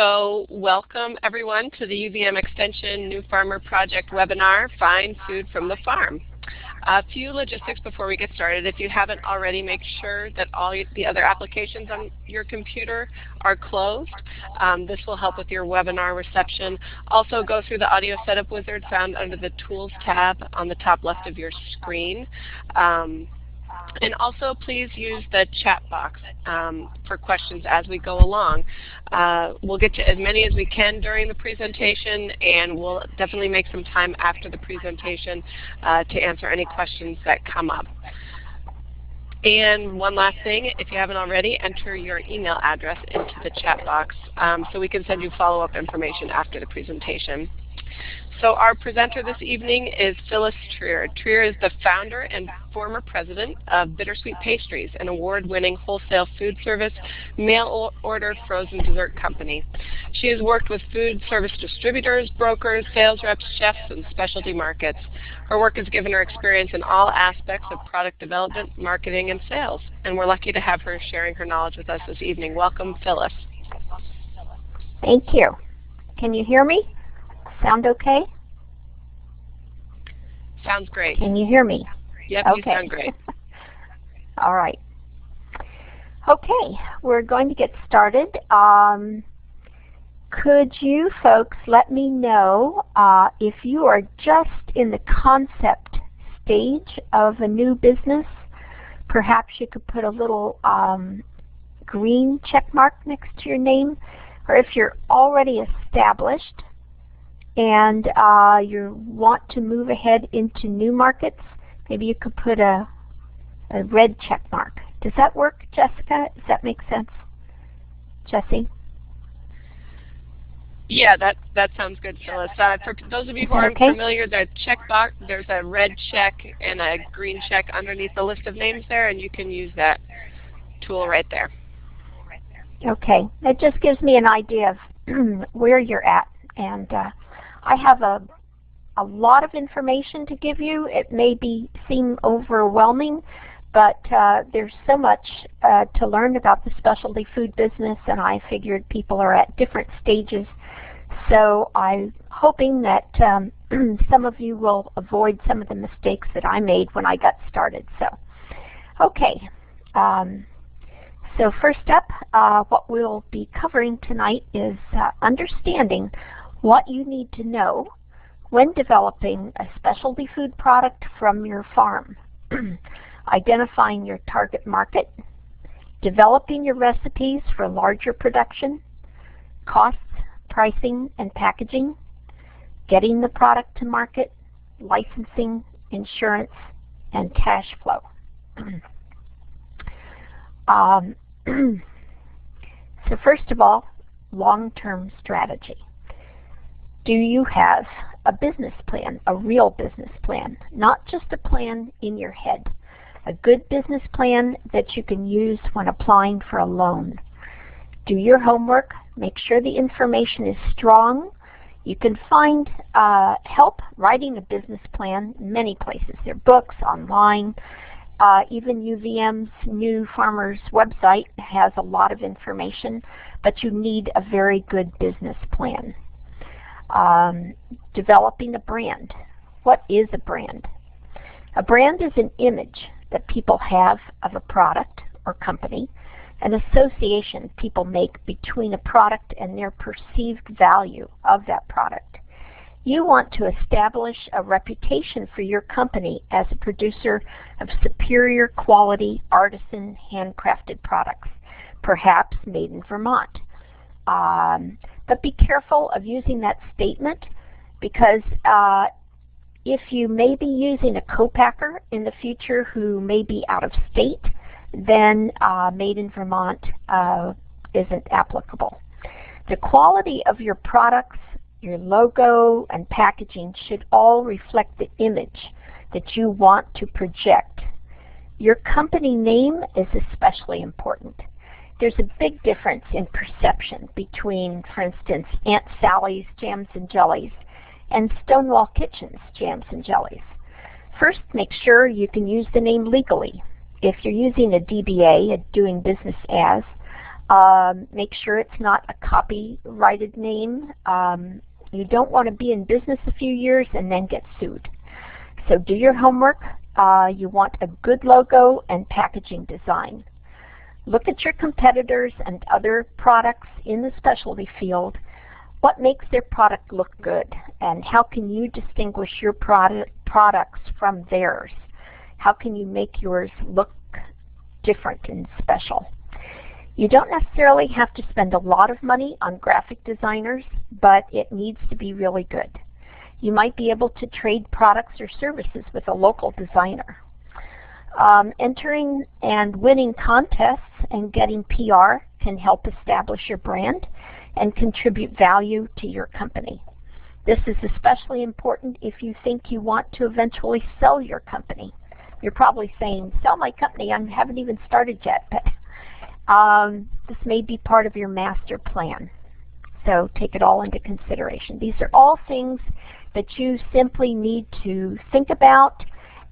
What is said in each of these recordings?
So welcome everyone to the UVM Extension New Farmer Project webinar, Find Food from the Farm. A few logistics before we get started. If you haven't already, make sure that all the other applications on your computer are closed. Um, this will help with your webinar reception. Also go through the audio setup wizard found under the Tools tab on the top left of your screen. Um, and also please use the chat box um, for questions as we go along. Uh, we'll get to as many as we can during the presentation and we'll definitely make some time after the presentation uh, to answer any questions that come up. And one last thing, if you haven't already, enter your email address into the chat box um, so we can send you follow-up information after the presentation. So our presenter this evening is Phyllis Trier. Trier is the founder and former president of Bittersweet Pastries, an award-winning wholesale food service mail order frozen dessert company. She has worked with food service distributors, brokers, sales reps, chefs, and specialty markets. Her work has given her experience in all aspects of product development, marketing, and sales. And we're lucky to have her sharing her knowledge with us this evening. Welcome, Phyllis. Thank you. Can you hear me? Sound okay? Sounds great. Can you hear me? Yep, okay. you sound great. All right. Okay, we're going to get started. Um, could you folks let me know uh, if you are just in the concept stage of a new business? Perhaps you could put a little um, green check mark next to your name. Or if you're already established, and uh, you want to move ahead into new markets, maybe you could put a, a red check mark. Does that work, Jessica? Does that make sense? Jesse? Yeah, that that sounds good, Phyllis. Uh, for those of you who aren't okay? familiar, the check box there's a red check and a green check underneath the list of names there, and you can use that tool right there. Okay, it just gives me an idea of where you're at, and uh, I have a, a lot of information to give you. It may be seem overwhelming, but uh, there's so much uh, to learn about the specialty food business, and I figured people are at different stages. So I'm hoping that um, some of you will avoid some of the mistakes that I made when I got started. So, okay. Um, so first up, uh, what we'll be covering tonight is uh, understanding what you need to know when developing a specialty food product from your farm. Identifying your target market, developing your recipes for larger production, costs, pricing, and packaging, getting the product to market, licensing, insurance, and cash flow. um, so first of all, long-term strategy do you have a business plan, a real business plan, not just a plan in your head, a good business plan that you can use when applying for a loan. Do your homework, make sure the information is strong. You can find uh, help writing a business plan many places. There are books, online, uh, even UVM's New Farmers website has a lot of information, but you need a very good business plan. Um, developing a brand. What is a brand? A brand is an image that people have of a product or company, an association people make between a product and their perceived value of that product. You want to establish a reputation for your company as a producer of superior quality artisan handcrafted products, perhaps made in Vermont. Um, but be careful of using that statement because uh, if you may be using a co-packer in the future who may be out of state, then uh, Made in Vermont uh, isn't applicable. The quality of your products, your logo, and packaging should all reflect the image that you want to project. Your company name is especially important there's a big difference in perception between, for instance, Aunt Sally's Jams and Jellies and Stonewall Kitchen's Jams and Jellies. First, make sure you can use the name legally. If you're using a DBA, a doing business as, Um, make sure it's not a copyrighted name. Um, you don't want to be in business a few years and then get sued. So do your homework. Uh, you want a good logo and packaging design. Look at your competitors and other products in the specialty field. What makes their product look good? And how can you distinguish your product, products from theirs? How can you make yours look different and special? You don't necessarily have to spend a lot of money on graphic designers, but it needs to be really good. You might be able to trade products or services with a local designer. Um, entering and winning contests and getting PR can help establish your brand and contribute value to your company. This is especially important if you think you want to eventually sell your company. You're probably saying, sell my company, I haven't even started yet, but um, this may be part of your master plan. So take it all into consideration. These are all things that you simply need to think about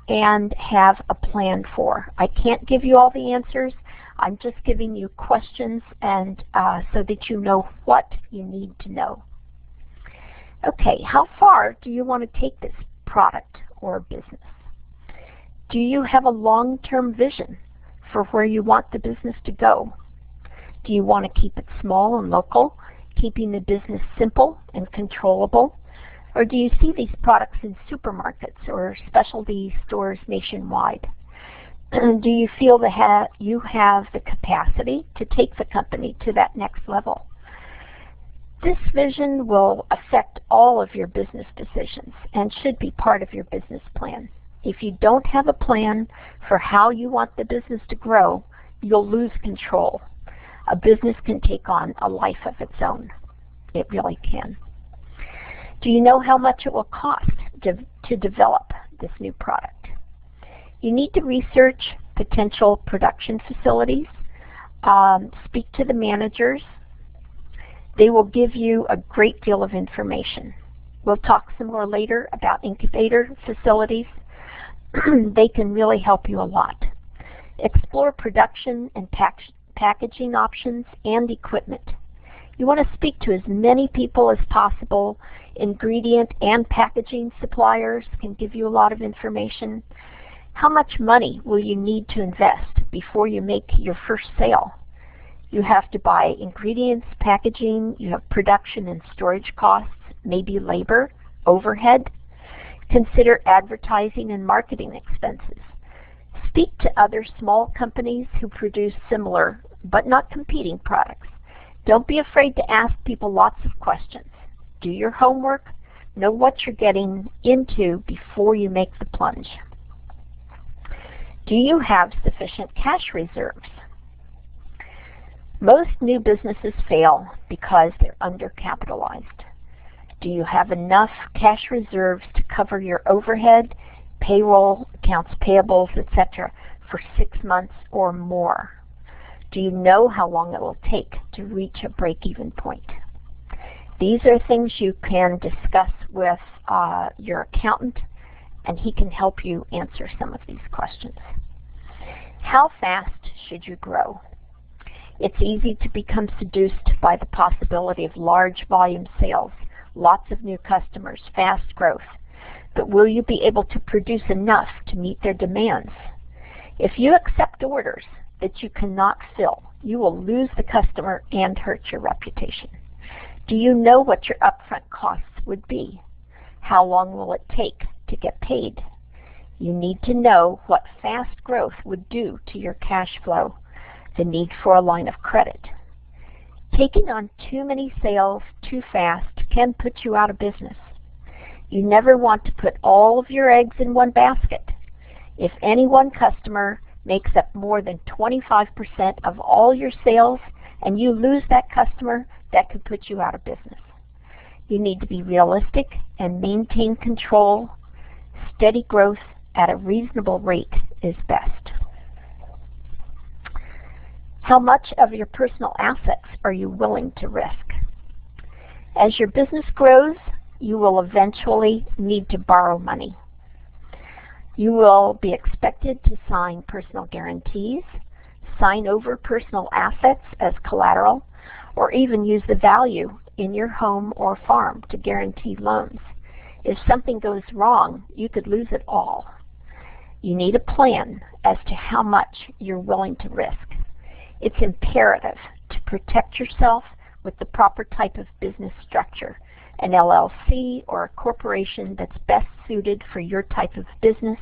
and have a plan for. I can't give you all the answers. I'm just giving you questions and uh, so that you know what you need to know. Okay, how far do you want to take this product or business? Do you have a long-term vision for where you want the business to go? Do you want to keep it small and local, keeping the business simple and controllable? Or do you see these products in supermarkets or specialty stores nationwide? do you feel that you have the capacity to take the company to that next level? This vision will affect all of your business decisions and should be part of your business plan. If you don't have a plan for how you want the business to grow, you'll lose control. A business can take on a life of its own. It really can. Do you know how much it will cost to, to develop this new product? You need to research potential production facilities, um, speak to the managers. They will give you a great deal of information. We'll talk some more later about incubator facilities. they can really help you a lot. Explore production and pack packaging options and equipment. You want to speak to as many people as possible. Ingredient and packaging suppliers can give you a lot of information. How much money will you need to invest before you make your first sale? You have to buy ingredients, packaging, you have production and storage costs, maybe labor, overhead. Consider advertising and marketing expenses. Speak to other small companies who produce similar but not competing products. Don't be afraid to ask people lots of questions. Do your homework. Know what you're getting into before you make the plunge. Do you have sufficient cash reserves? Most new businesses fail because they're undercapitalized. Do you have enough cash reserves to cover your overhead, payroll, accounts payables, etc. for six months or more? Do you know how long it will take to reach a break-even point? These are things you can discuss with uh, your accountant and he can help you answer some of these questions. How fast should you grow? It's easy to become seduced by the possibility of large volume sales, lots of new customers, fast growth. But will you be able to produce enough to meet their demands? If you accept orders that you cannot fill, you will lose the customer and hurt your reputation. Do you know what your upfront costs would be? How long will it take to get paid? You need to know what fast growth would do to your cash flow, the need for a line of credit. Taking on too many sales too fast can put you out of business. You never want to put all of your eggs in one basket. If any one customer makes up more than 25% of all your sales and you lose that customer, that could put you out of business. You need to be realistic and maintain control. Steady growth at a reasonable rate is best. How much of your personal assets are you willing to risk? As your business grows, you will eventually need to borrow money. You will be expected to sign personal guarantees, sign over personal assets as collateral, or even use the value in your home or farm to guarantee loans. If something goes wrong, you could lose it all. You need a plan as to how much you're willing to risk. It's imperative to protect yourself with the proper type of business structure, an LLC or a corporation that's best suited for your type of business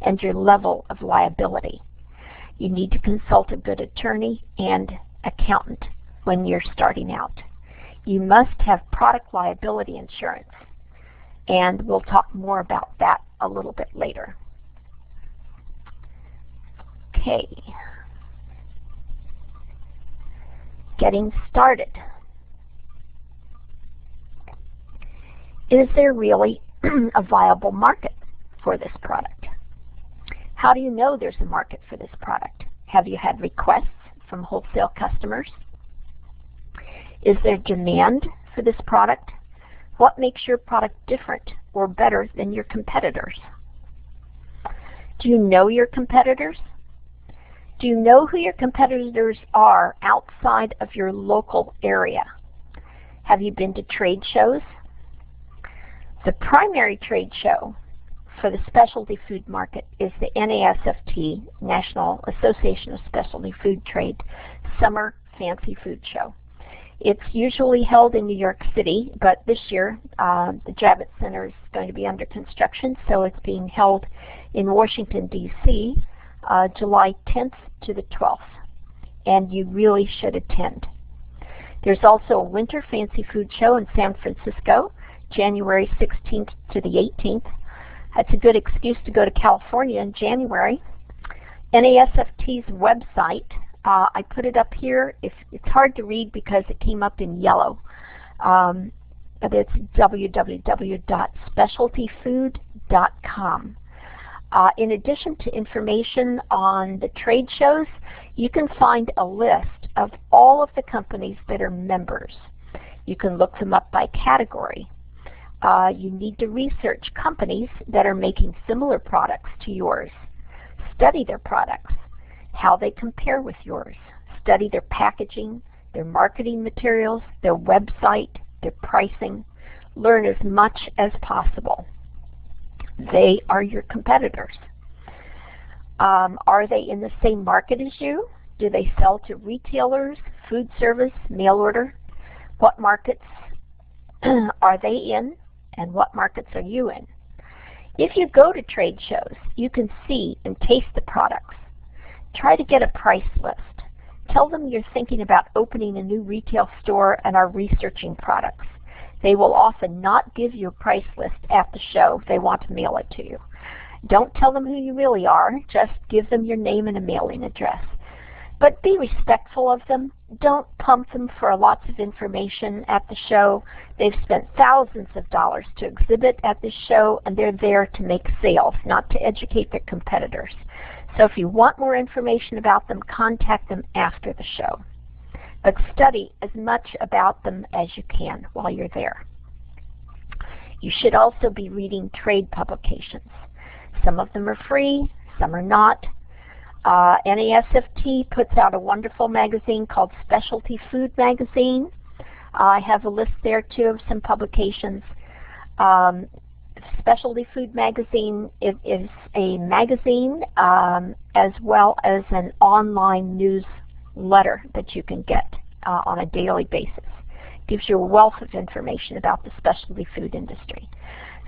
and your level of liability. You need to consult a good attorney and accountant when you're starting out. You must have product liability insurance, and we'll talk more about that a little bit later. Okay. Getting started. Is there really a viable market for this product? How do you know there's a market for this product? Have you had requests from wholesale customers? Is there demand for this product? What makes your product different or better than your competitors? Do you know your competitors? Do you know who your competitors are outside of your local area? Have you been to trade shows? The primary trade show for the specialty food market is the NASFT, National Association of Specialty Food Trade, Summer Fancy Food Show. It's usually held in New York City, but this year uh, the Javits Center is going to be under construction, so it's being held in Washington, D.C., uh, July 10th to the 12th, and you really should attend. There's also a Winter Fancy Food Show in San Francisco, January 16th to the 18th, that's a good excuse to go to California in January. NASFT's website, uh, I put it up here. It's hard to read because it came up in yellow. Um, but it's www.specialtyfood.com. Uh, in addition to information on the trade shows, you can find a list of all of the companies that are members. You can look them up by category uh, you need to research companies that are making similar products to yours. Study their products, how they compare with yours. Study their packaging, their marketing materials, their website, their pricing. Learn as much as possible. They are your competitors. Um, are they in the same market as you? Do they sell to retailers, food service, mail order? What markets are they in? and what markets are you in. If you go to trade shows, you can see and taste the products. Try to get a price list. Tell them you're thinking about opening a new retail store and are researching products. They will often not give you a price list at the show. They want to mail it to you. Don't tell them who you really are. Just give them your name and a mailing address. But be respectful of them. Don't pump them for lots of information at the show. They've spent thousands of dollars to exhibit at this show, and they're there to make sales, not to educate their competitors. So if you want more information about them, contact them after the show. But study as much about them as you can while you're there. You should also be reading trade publications. Some of them are free, some are not. Uh, NASFT puts out a wonderful magazine called Specialty Food Magazine. I have a list there too of some publications. Um, Specialty Food Magazine is, is a magazine um, as well as an online newsletter that you can get uh, on a daily basis. Gives you a wealth of information about the specialty food industry.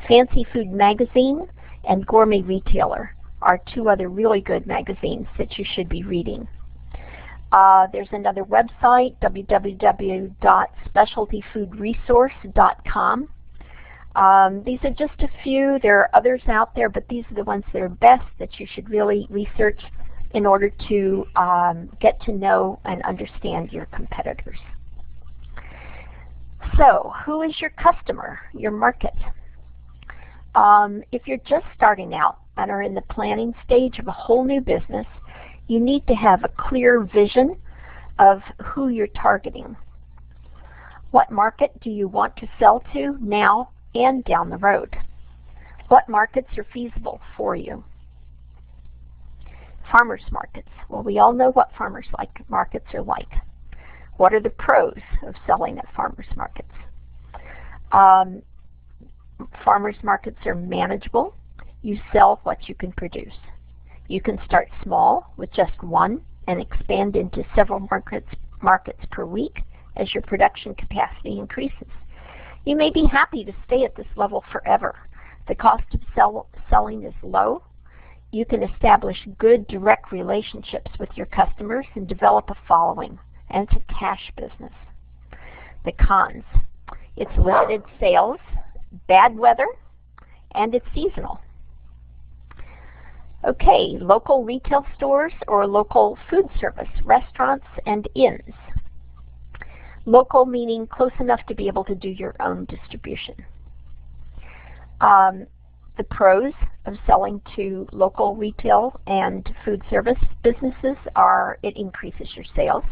Fancy Food Magazine and Gourmet Retailer are two other really good magazines that you should be reading. Uh, there's another website, www.specialtyfoodresource.com. Um, these are just a few. There are others out there, but these are the ones that are best that you should really research in order to um, get to know and understand your competitors. So, who is your customer, your market? Um, if you're just starting out, and are in the planning stage of a whole new business, you need to have a clear vision of who you're targeting. What market do you want to sell to now and down the road? What markets are feasible for you? Farmers markets. Well, we all know what farmers like markets are like. What are the pros of selling at farmers markets? Um, farmers markets are manageable. You sell what you can produce. You can start small with just one and expand into several markets, markets per week as your production capacity increases. You may be happy to stay at this level forever. The cost of sell, selling is low. You can establish good direct relationships with your customers and develop a following, and it's a cash business. The cons. It's limited sales, bad weather, and it's seasonal. Okay, local retail stores or local food service, restaurants and inns. Local meaning close enough to be able to do your own distribution. Um, the pros of selling to local retail and food service businesses are it increases your sales,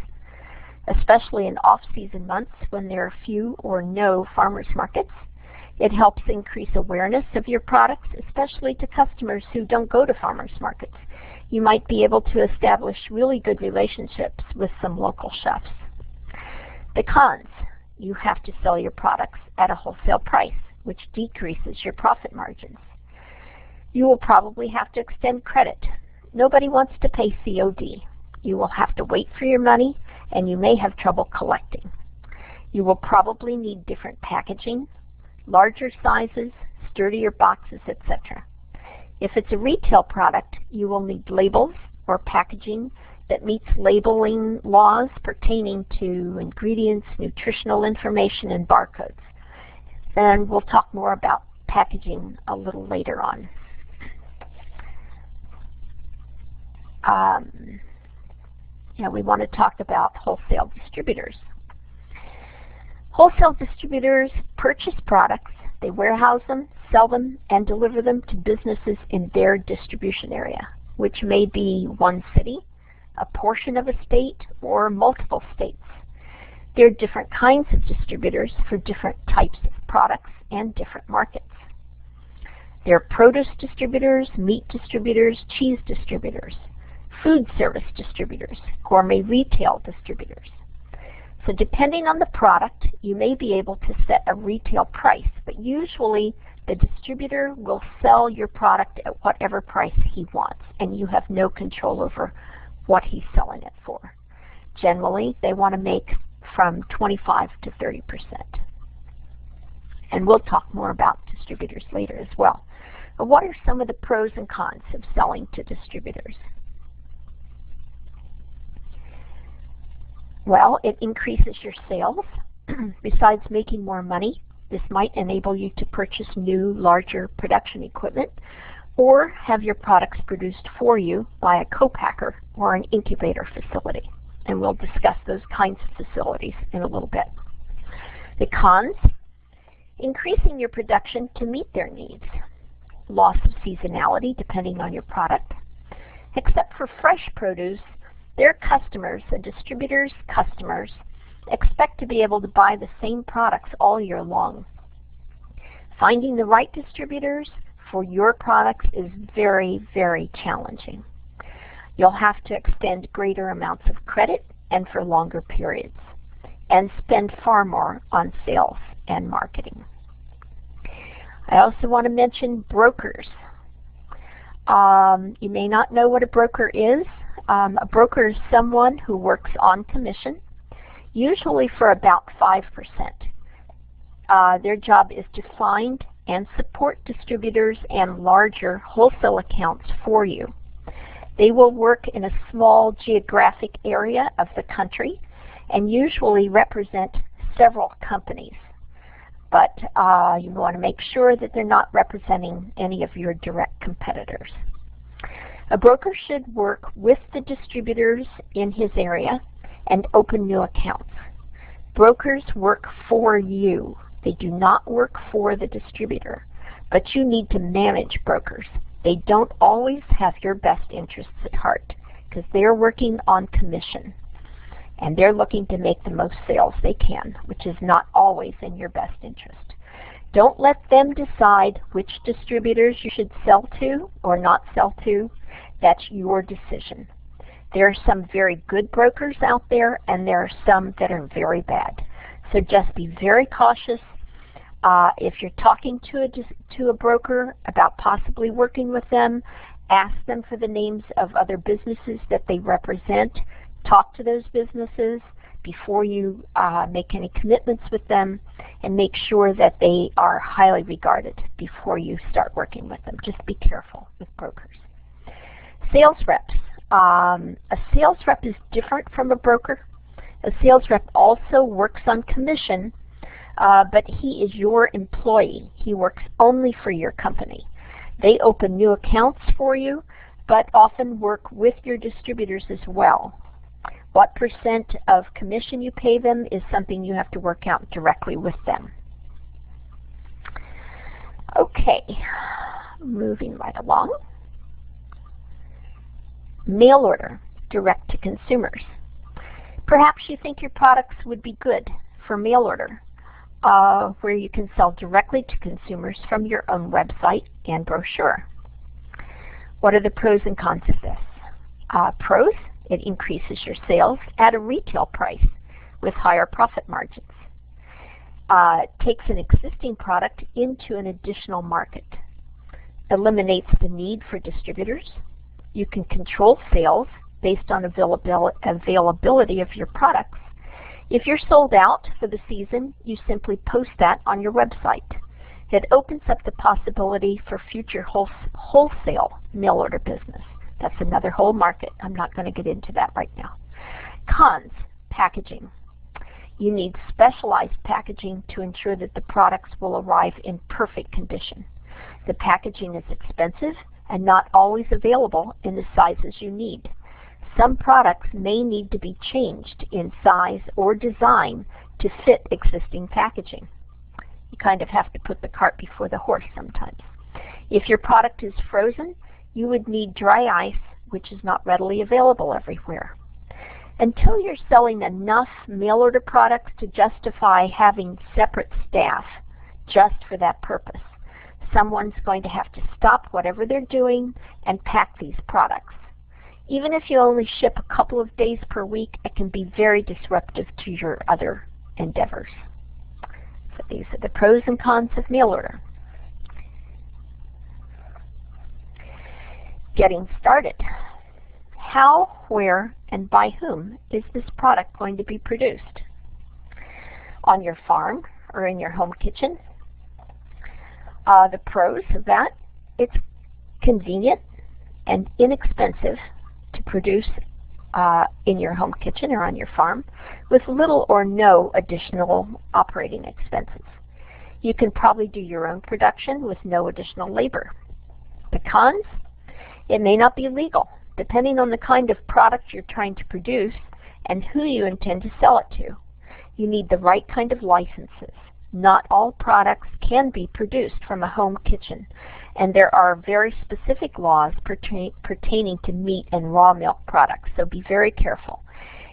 especially in off-season months when there are few or no farmers markets. It helps increase awareness of your products, especially to customers who don't go to farmers markets. You might be able to establish really good relationships with some local chefs. The cons, you have to sell your products at a wholesale price, which decreases your profit margins. You will probably have to extend credit. Nobody wants to pay COD. You will have to wait for your money, and you may have trouble collecting. You will probably need different packaging, larger sizes, sturdier boxes, etc. If it's a retail product, you will need labels or packaging that meets labeling laws pertaining to ingredients, nutritional information, and barcodes. And we'll talk more about packaging a little later on. Um, yeah, we want to talk about wholesale distributors. Wholesale distributors purchase products, they warehouse them, sell them, and deliver them to businesses in their distribution area, which may be one city, a portion of a state, or multiple states. There are different kinds of distributors for different types of products and different markets. There are produce distributors, meat distributors, cheese distributors, food service distributors, gourmet retail distributors. So depending on the product, you may be able to set a retail price, but usually the distributor will sell your product at whatever price he wants, and you have no control over what he's selling it for. Generally, they want to make from 25 to 30 percent. And we'll talk more about distributors later as well. But what are some of the pros and cons of selling to distributors? Well, it increases your sales. Besides making more money, this might enable you to purchase new, larger production equipment or have your products produced for you by a co-packer or an incubator facility. And we'll discuss those kinds of facilities in a little bit. The cons, increasing your production to meet their needs. Loss of seasonality depending on your product. Except for fresh produce, their customers, the distributor's customers, expect to be able to buy the same products all year long. Finding the right distributors for your products is very, very challenging. You'll have to extend greater amounts of credit and for longer periods, and spend far more on sales and marketing. I also want to mention brokers. Um, you may not know what a broker is. Um, a broker is someone who works on commission, usually for about 5%. Uh, their job is to find and support distributors and larger wholesale accounts for you. They will work in a small geographic area of the country and usually represent several companies. But uh, you want to make sure that they're not representing any of your direct competitors. A broker should work with the distributors in his area and open new accounts. Brokers work for you. They do not work for the distributor, but you need to manage brokers. They don't always have your best interests at heart because they're working on commission and they're looking to make the most sales they can, which is not always in your best interest. Don't let them decide which distributors you should sell to or not sell to. That's your decision. There are some very good brokers out there and there are some that are very bad. So just be very cautious. Uh, if you're talking to a, to a broker about possibly working with them, ask them for the names of other businesses that they represent. Talk to those businesses before you uh, make any commitments with them and make sure that they are highly regarded before you start working with them. Just be careful with brokers. Sales reps. Um, a sales rep is different from a broker. A sales rep also works on commission, uh, but he is your employee. He works only for your company. They open new accounts for you, but often work with your distributors as well. What percent of commission you pay them is something you have to work out directly with them. Okay, moving right along. Mail order, direct to consumers. Perhaps you think your products would be good for mail order, uh, where you can sell directly to consumers from your own website and brochure. What are the pros and cons of this? Uh, pros, it increases your sales at a retail price with higher profit margins. Uh, takes an existing product into an additional market. Eliminates the need for distributors. You can control sales based on availability of your products. If you're sold out for the season, you simply post that on your website. It opens up the possibility for future wholesale mail order business. That's another whole market. I'm not going to get into that right now. Cons, packaging. You need specialized packaging to ensure that the products will arrive in perfect condition. The packaging is expensive and not always available in the sizes you need. Some products may need to be changed in size or design to fit existing packaging. You kind of have to put the cart before the horse sometimes. If your product is frozen, you would need dry ice, which is not readily available everywhere. Until you're selling enough mail order products to justify having separate staff just for that purpose, someone's going to have to stop whatever they're doing and pack these products. Even if you only ship a couple of days per week, it can be very disruptive to your other endeavors. So these are the pros and cons of mail order. Getting started. How, where, and by whom is this product going to be produced? On your farm or in your home kitchen? Uh, the pros of that, it's convenient and inexpensive produce uh, in your home kitchen or on your farm with little or no additional operating expenses. You can probably do your own production with no additional labor. The cons, it may not be legal, depending on the kind of product you're trying to produce and who you intend to sell it to. You need the right kind of licenses. Not all products can be produced from a home kitchen, and there are very specific laws pertain pertaining to meat and raw milk products, so be very careful.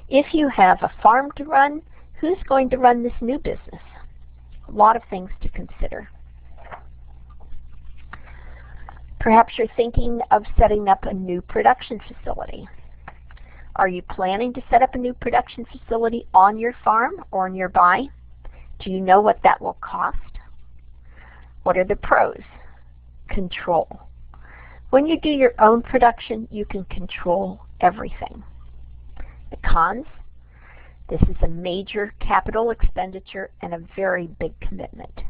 If you have a farm to run, who's going to run this new business? A lot of things to consider. Perhaps you're thinking of setting up a new production facility. Are you planning to set up a new production facility on your farm or nearby? Do you know what that will cost? What are the pros? Control. When you do your own production, you can control everything. The cons? This is a major capital expenditure and a very big commitment.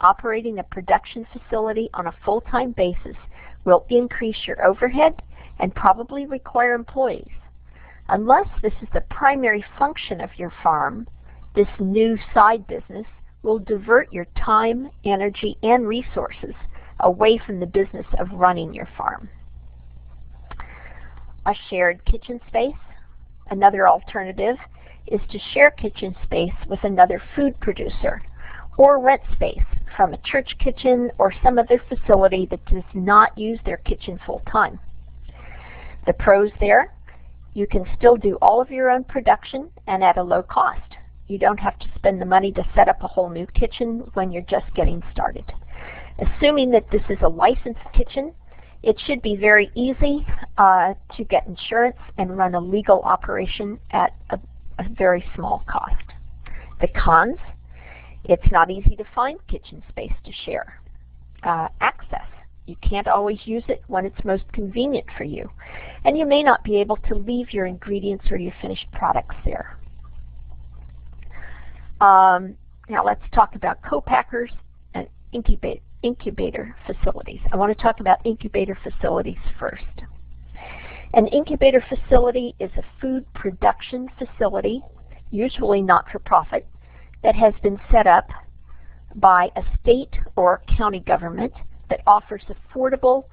Operating a production facility on a full-time basis will increase your overhead and probably require employees. Unless this is the primary function of your farm, this new side business will divert your time, energy, and resources away from the business of running your farm. A shared kitchen space. Another alternative is to share kitchen space with another food producer or rent space from a church kitchen or some other facility that does not use their kitchen full time. The pros there, you can still do all of your own production and at a low cost. You don't have to spend the money to set up a whole new kitchen when you're just getting started. Assuming that this is a licensed kitchen, It should be very easy uh, to get insurance and run a legal operation at a, a very small cost. The cons, it's not easy to find kitchen space to share. Uh, access, you can't always use it when it's most convenient for you. And you may not be able to leave your ingredients or your finished products there. Um, now let's talk about co-packers and incubator, incubator facilities. I want to talk about incubator facilities first. An incubator facility is a food production facility, usually not for profit, that has been set up by a state or county government that offers affordable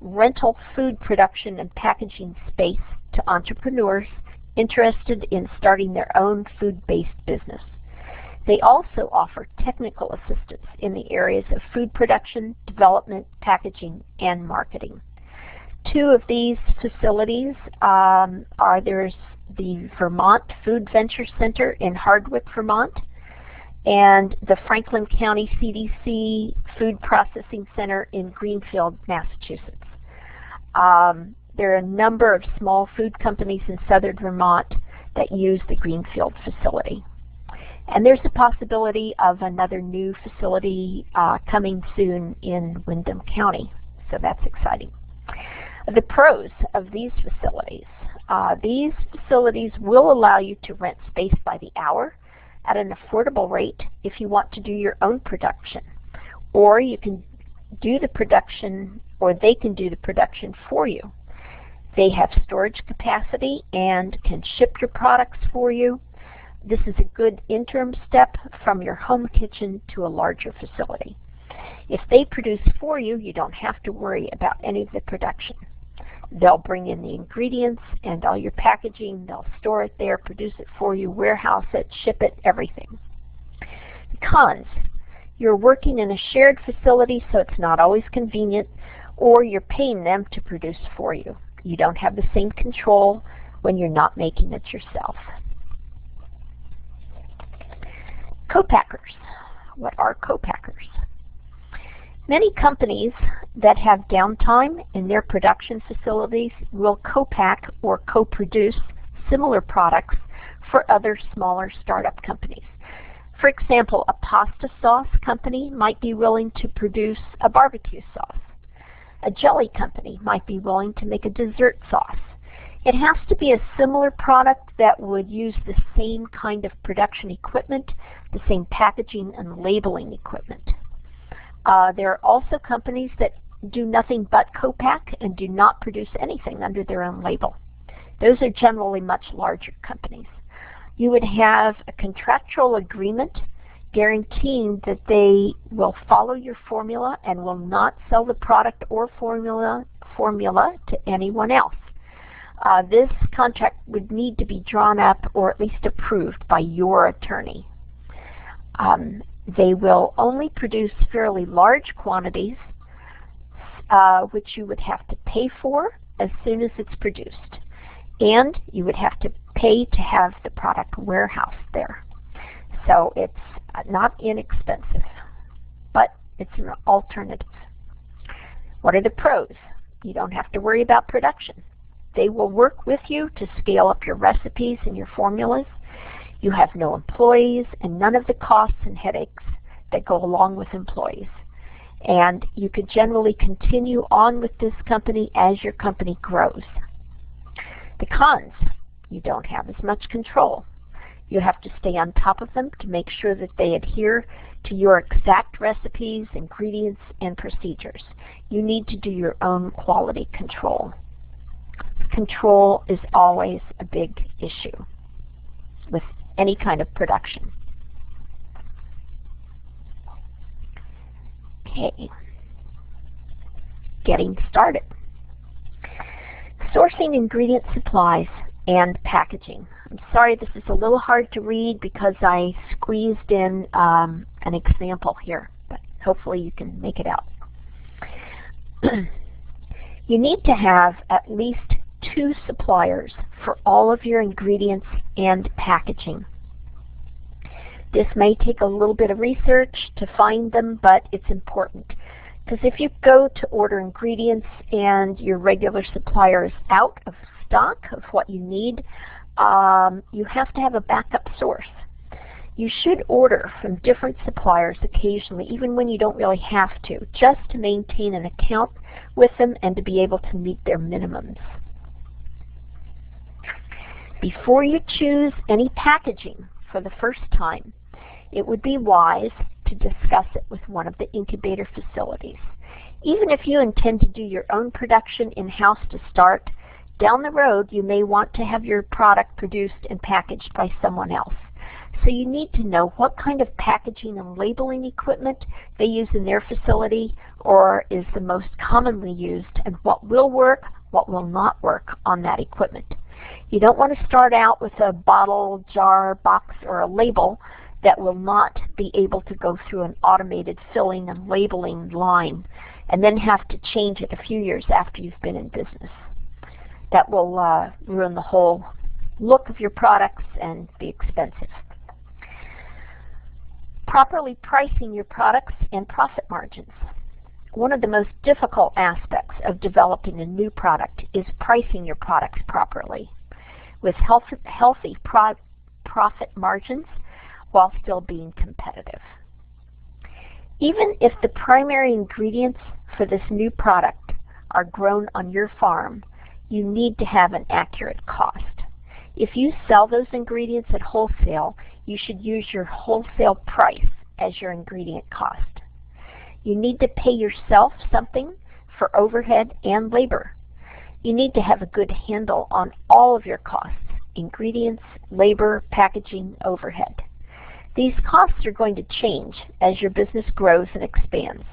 rental food production and packaging space to entrepreneurs interested in starting their own food-based business. They also offer technical assistance in the areas of food production, development, packaging, and marketing. Two of these facilities um, are there's the Vermont Food Venture Center in Hardwick, Vermont, and the Franklin County CDC Food Processing Center in Greenfield, Massachusetts. Um, there are a number of small food companies in southern Vermont that use the Greenfield facility. And there's a possibility of another new facility uh, coming soon in Windham County, so that's exciting. The pros of these facilities. Uh, these facilities will allow you to rent space by the hour at an affordable rate if you want to do your own production. Or you can do the production, or they can do the production for you. They have storage capacity and can ship your products for you. This is a good interim step from your home kitchen to a larger facility. If they produce for you, you don't have to worry about any of the production. They'll bring in the ingredients and all your packaging, they'll store it there, produce it for you, warehouse it, ship it, everything. Cons. You're working in a shared facility so it's not always convenient, or you're paying them to produce for you. You don't have the same control when you're not making it yourself. Co-packers. What are co-packers? Many companies that have downtime in their production facilities will co-pack or co-produce similar products for other smaller startup companies. For example, a pasta sauce company might be willing to produce a barbecue sauce. A jelly company might be willing to make a dessert sauce. It has to be a similar product that would use the same kind of production equipment, the same packaging and labeling equipment. Uh, there are also companies that do nothing but co-pack and do not produce anything under their own label. Those are generally much larger companies. You would have a contractual agreement guaranteeing that they will follow your formula and will not sell the product or formula, formula to anyone else uh, this contract would need to be drawn up or at least approved by your attorney. Um, they will only produce fairly large quantities, uh, which you would have to pay for as soon as it's produced. And you would have to pay to have the product warehoused there. So it's not inexpensive, but it's an alternative. What are the pros? You don't have to worry about production. They will work with you to scale up your recipes and your formulas. You have no employees and none of the costs and headaches that go along with employees. And you can generally continue on with this company as your company grows. The cons, you don't have as much control. You have to stay on top of them to make sure that they adhere to your exact recipes, ingredients, and procedures. You need to do your own quality control control is always a big issue with any kind of production. Okay, getting started. Sourcing ingredient supplies and packaging. I'm sorry this is a little hard to read because I squeezed in um, an example here, but hopefully you can make it out. you need to have at least two suppliers for all of your ingredients and packaging. This may take a little bit of research to find them, but it's important. Because if you go to order ingredients and your regular supplier is out of stock of what you need, um, you have to have a backup source. You should order from different suppliers occasionally, even when you don't really have to, just to maintain an account with them and to be able to meet their minimums. Before you choose any packaging for the first time, it would be wise to discuss it with one of the incubator facilities. Even if you intend to do your own production in-house to start, down the road you may want to have your product produced and packaged by someone else. So you need to know what kind of packaging and labeling equipment they use in their facility or is the most commonly used and what will work, what will not work on that equipment. You don't want to start out with a bottle, jar, box, or a label that will not be able to go through an automated filling and labeling line and then have to change it a few years after you've been in business. That will uh, ruin the whole look of your products and be expensive. Properly pricing your products and profit margins. One of the most difficult aspects of developing a new product is pricing your products properly with healthy, healthy pro profit margins while still being competitive. Even if the primary ingredients for this new product are grown on your farm, you need to have an accurate cost. If you sell those ingredients at wholesale, you should use your wholesale price as your ingredient cost. You need to pay yourself something for overhead and labor. You need to have a good handle on all of your costs, ingredients, labor, packaging, overhead. These costs are going to change as your business grows and expands.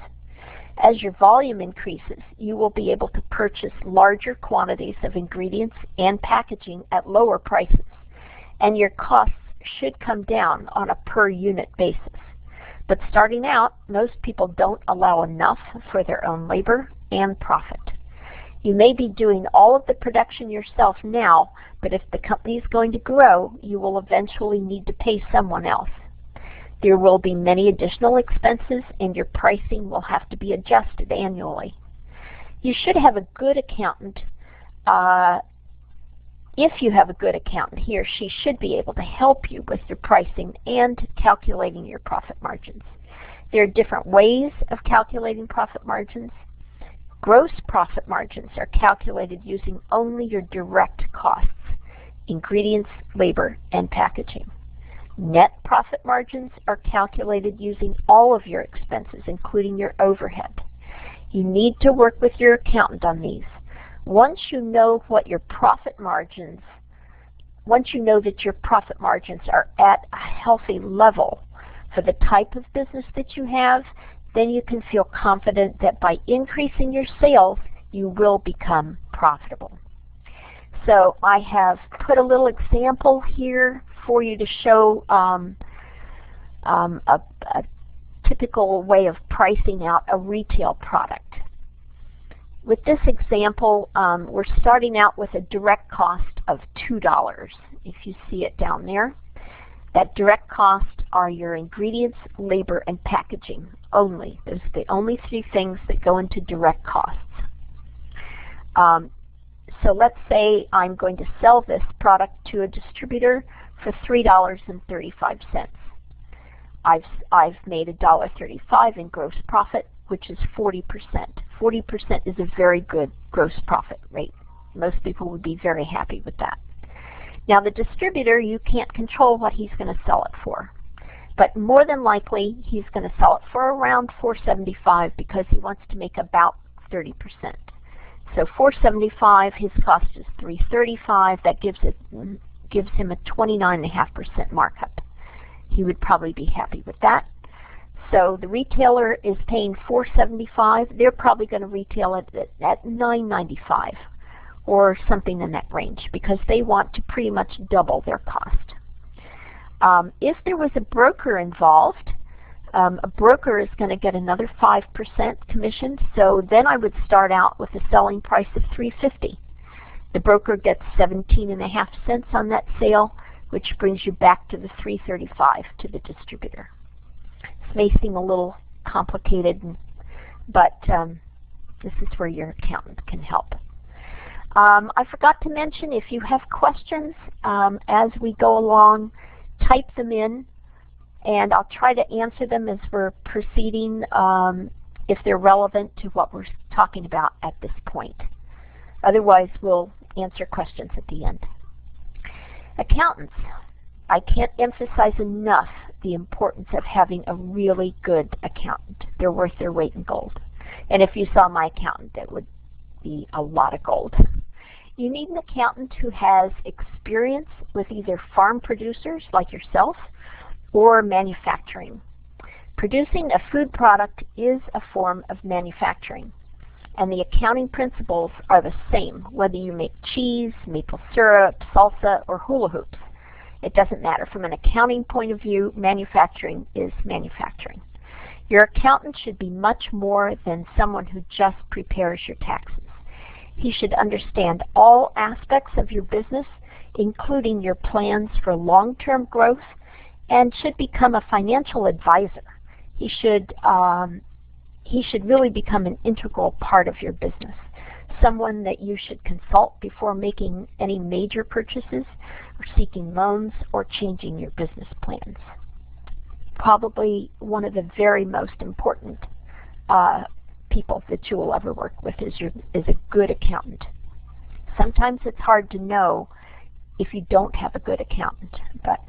As your volume increases, you will be able to purchase larger quantities of ingredients and packaging at lower prices, and your costs should come down on a per unit basis. But starting out, most people don't allow enough for their own labor and profit. You may be doing all of the production yourself now, but if the company is going to grow, you will eventually need to pay someone else. There will be many additional expenses and your pricing will have to be adjusted annually. You should have a good accountant. Uh, if you have a good accountant, he or she should be able to help you with your pricing and calculating your profit margins. There are different ways of calculating profit margins. Gross profit margins are calculated using only your direct costs, ingredients, labor, and packaging. Net profit margins are calculated using all of your expenses, including your overhead. You need to work with your accountant on these. Once you know what your profit margins, once you know that your profit margins are at a healthy level for the type of business that you have, then you can feel confident that by increasing your sales, you will become profitable. So I have put a little example here for you to show um, um, a, a typical way of pricing out a retail product. With this example, um, we're starting out with a direct cost of $2, if you see it down there. That direct cost are your ingredients, labor, and packaging only. Those are the only three things that go into direct costs. Um, so let's say I'm going to sell this product to a distributor for $3.35. I've, I've made $1.35 in gross profit, which is 40%. 40% is a very good gross profit rate. Most people would be very happy with that. Now the distributor, you can't control what he's going to sell it for. But more than likely, he's going to sell it for around 475 because he wants to make about 30%. So 475, his cost is 335. That gives it gives him a 29.5% markup. He would probably be happy with that. So the retailer is paying 475. They're probably going to retail it at, at 995 or something in that range because they want to pretty much double their cost. Um, if there was a broker involved, um, a broker is going to get another 5% commission, so then I would start out with a selling price of 350 the broker gets 17 and a half cents on that sale, which brings you back to the 335 to the distributor. This may seem a little complicated, but um, this is where your accountant can help. Um, I forgot to mention if you have questions um, as we go along, type them in and I'll try to answer them as we're proceeding um, if they're relevant to what we're talking about at this point. Otherwise, we'll answer questions at the end. Accountants, I can't emphasize enough the importance of having a really good accountant. They're worth their weight in gold. And if you saw my accountant, that would be a lot of gold. You need an accountant who has experience with either farm producers like yourself or manufacturing. Producing a food product is a form of manufacturing, and the accounting principles are the same whether you make cheese, maple syrup, salsa, or hula hoops. It doesn't matter. From an accounting point of view, manufacturing is manufacturing. Your accountant should be much more than someone who just prepares your taxes. He should understand all aspects of your business, including your plans for long-term growth and should become a financial advisor. He should, um, he should really become an integral part of your business, someone that you should consult before making any major purchases or seeking loans or changing your business plans. Probably one of the very most important uh, people that you will ever work with is, your, is a good accountant. Sometimes it's hard to know if you don't have a good accountant, but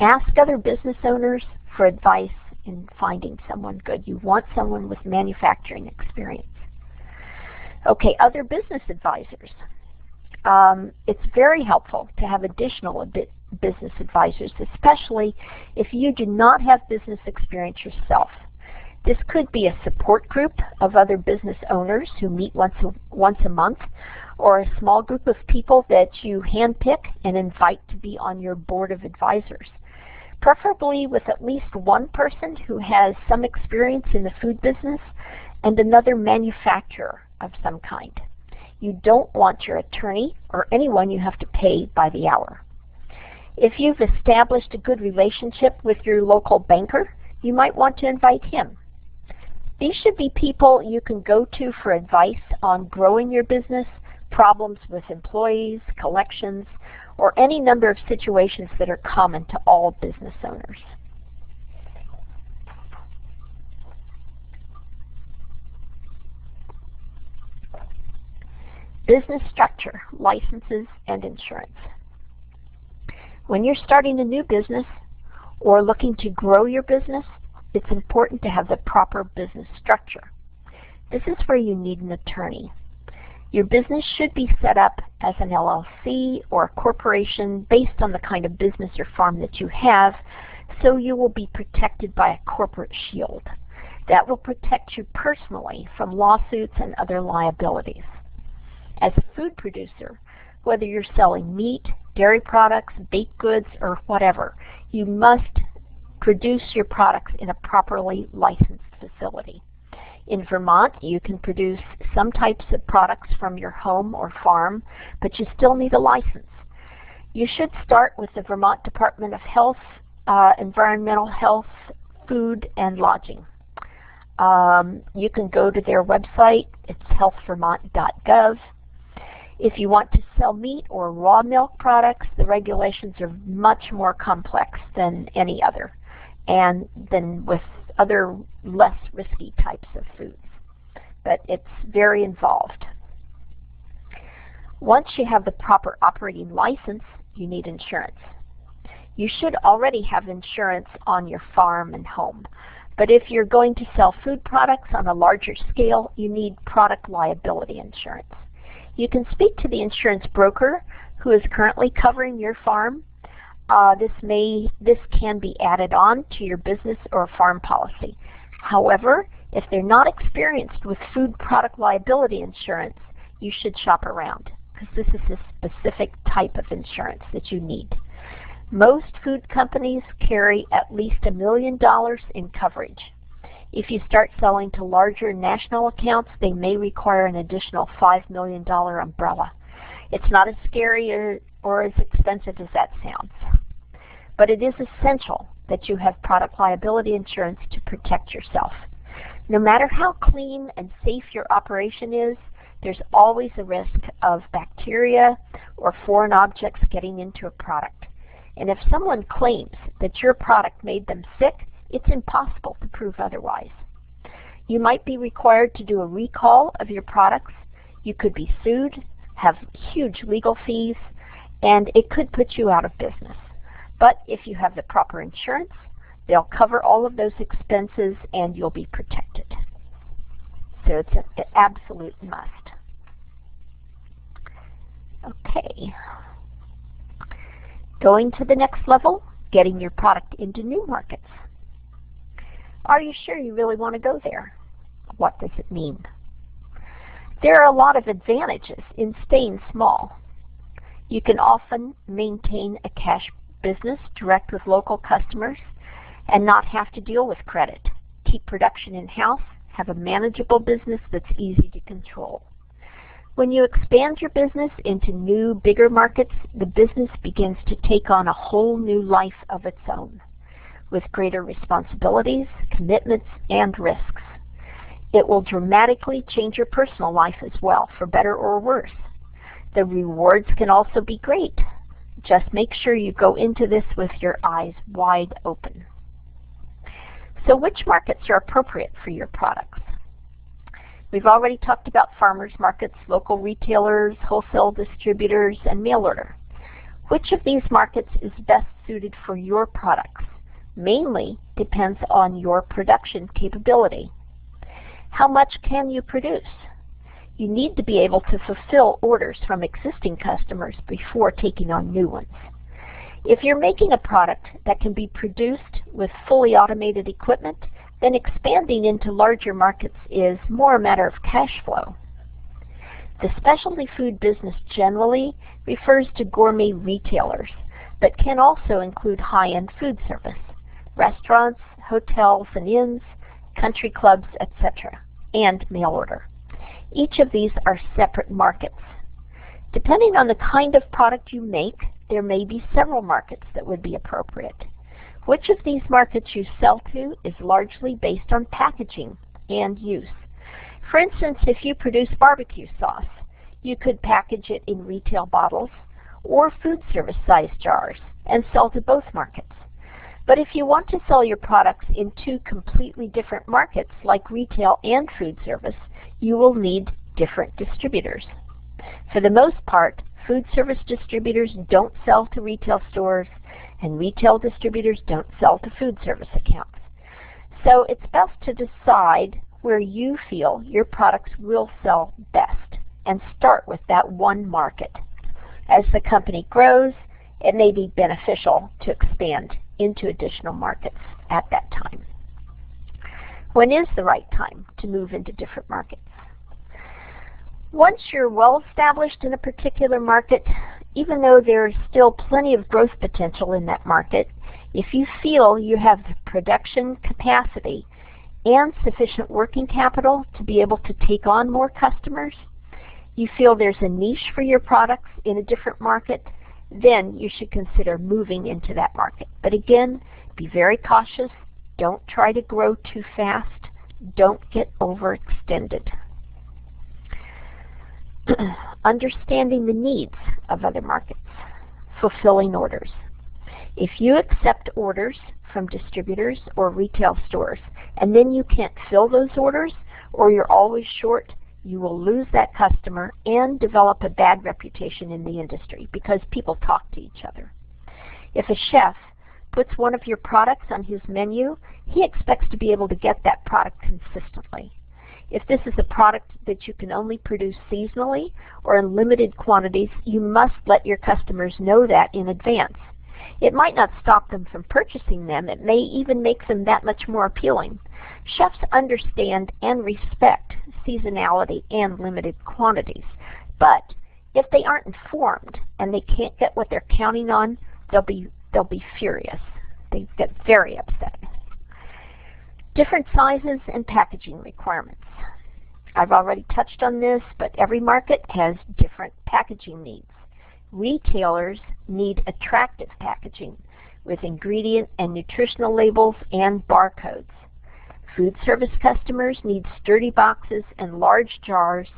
Ask other business owners for advice in finding someone good. You want someone with manufacturing experience. Okay, other business advisors. Um, it's very helpful to have additional business advisors, especially if you do not have business experience yourself. This could be a support group of other business owners who meet once a, once a month, or a small group of people that you handpick and invite to be on your board of advisors preferably with at least one person who has some experience in the food business and another manufacturer of some kind. You don't want your attorney or anyone you have to pay by the hour. If you've established a good relationship with your local banker, you might want to invite him. These should be people you can go to for advice on growing your business, problems with employees, collections, or any number of situations that are common to all business owners. Business structure, licenses, and insurance. When you're starting a new business or looking to grow your business, it's important to have the proper business structure. This is where you need an attorney. Your business should be set up as an LLC or a corporation based on the kind of business or farm that you have, so you will be protected by a corporate shield. That will protect you personally from lawsuits and other liabilities. As a food producer, whether you're selling meat, dairy products, baked goods, or whatever, you must produce your products in a properly licensed facility. In Vermont, you can produce some types of products from your home or farm, but you still need a license. You should start with the Vermont Department of Health, uh, Environmental Health, Food, and Lodging. Um, you can go to their website. It's healthvermont.gov. If you want to sell meat or raw milk products, the regulations are much more complex than any other and than with other less risky types of foods. But it's very involved. Once you have the proper operating license, you need insurance. You should already have insurance on your farm and home. But if you're going to sell food products on a larger scale, you need product liability insurance. You can speak to the insurance broker who is currently covering your farm uh, this may this can be added on to your business or farm policy. However, if they're not experienced with food product liability insurance, you should shop around because this is a specific type of insurance that you need. Most food companies carry at least a million dollars in coverage. If you start selling to larger national accounts, they may require an additional $5 million umbrella. It's not as scary or, or as expensive as that sounds. But it is essential that you have product liability insurance to protect yourself. No matter how clean and safe your operation is, there's always a risk of bacteria or foreign objects getting into a product. And if someone claims that your product made them sick, it's impossible to prove otherwise. You might be required to do a recall of your products. You could be sued, have huge legal fees, and it could put you out of business. But if you have the proper insurance, they'll cover all of those expenses and you'll be protected. So it's an absolute must. Okay. Going to the next level, getting your product into new markets. Are you sure you really want to go there? What does it mean? There are a lot of advantages in staying small. You can often maintain a cash business direct with local customers and not have to deal with credit. Keep production in-house, have a manageable business that's easy to control. When you expand your business into new, bigger markets, the business begins to take on a whole new life of its own, with greater responsibilities, commitments, and risks. It will dramatically change your personal life as well, for better or worse. The rewards can also be great. Just make sure you go into this with your eyes wide open. So which markets are appropriate for your products? We've already talked about farmers markets, local retailers, wholesale distributors, and mail order. Which of these markets is best suited for your products? Mainly depends on your production capability. How much can you produce? You need to be able to fulfill orders from existing customers before taking on new ones. If you're making a product that can be produced with fully automated equipment, then expanding into larger markets is more a matter of cash flow. The specialty food business generally refers to gourmet retailers, but can also include high-end food service, restaurants, hotels and inns, country clubs, etc., and mail order. Each of these are separate markets. Depending on the kind of product you make, there may be several markets that would be appropriate. Which of these markets you sell to is largely based on packaging and use. For instance, if you produce barbecue sauce, you could package it in retail bottles or food service size jars and sell to both markets. But if you want to sell your products in two completely different markets like retail and food service, you will need different distributors. For the most part, food service distributors don't sell to retail stores and retail distributors don't sell to food service accounts. So it's best to decide where you feel your products will sell best and start with that one market. As the company grows, it may be beneficial to expand into additional markets at that time. When is the right time to move into different markets? Once you're well established in a particular market, even though there is still plenty of growth potential in that market, if you feel you have the production capacity and sufficient working capital to be able to take on more customers, you feel there's a niche for your products in a different market, then you should consider moving into that market. But again, be very cautious. Don't try to grow too fast. Don't get overextended. understanding the needs of other markets, fulfilling orders. If you accept orders from distributors or retail stores and then you can't fill those orders or you're always short, you will lose that customer and develop a bad reputation in the industry because people talk to each other. If a chef puts one of your products on his menu, he expects to be able to get that product consistently. If this is a product that you can only produce seasonally or in limited quantities, you must let your customers know that in advance. It might not stop them from purchasing them. It may even make them that much more appealing. Chefs understand and respect seasonality and limited quantities. But if they aren't informed and they can't get what they're counting on, they'll be, they'll be furious. They get very upset. Different sizes and packaging requirements. I've already touched on this, but every market has different packaging needs. Retailers need attractive packaging with ingredient and nutritional labels and barcodes. Food service customers need sturdy boxes and large jars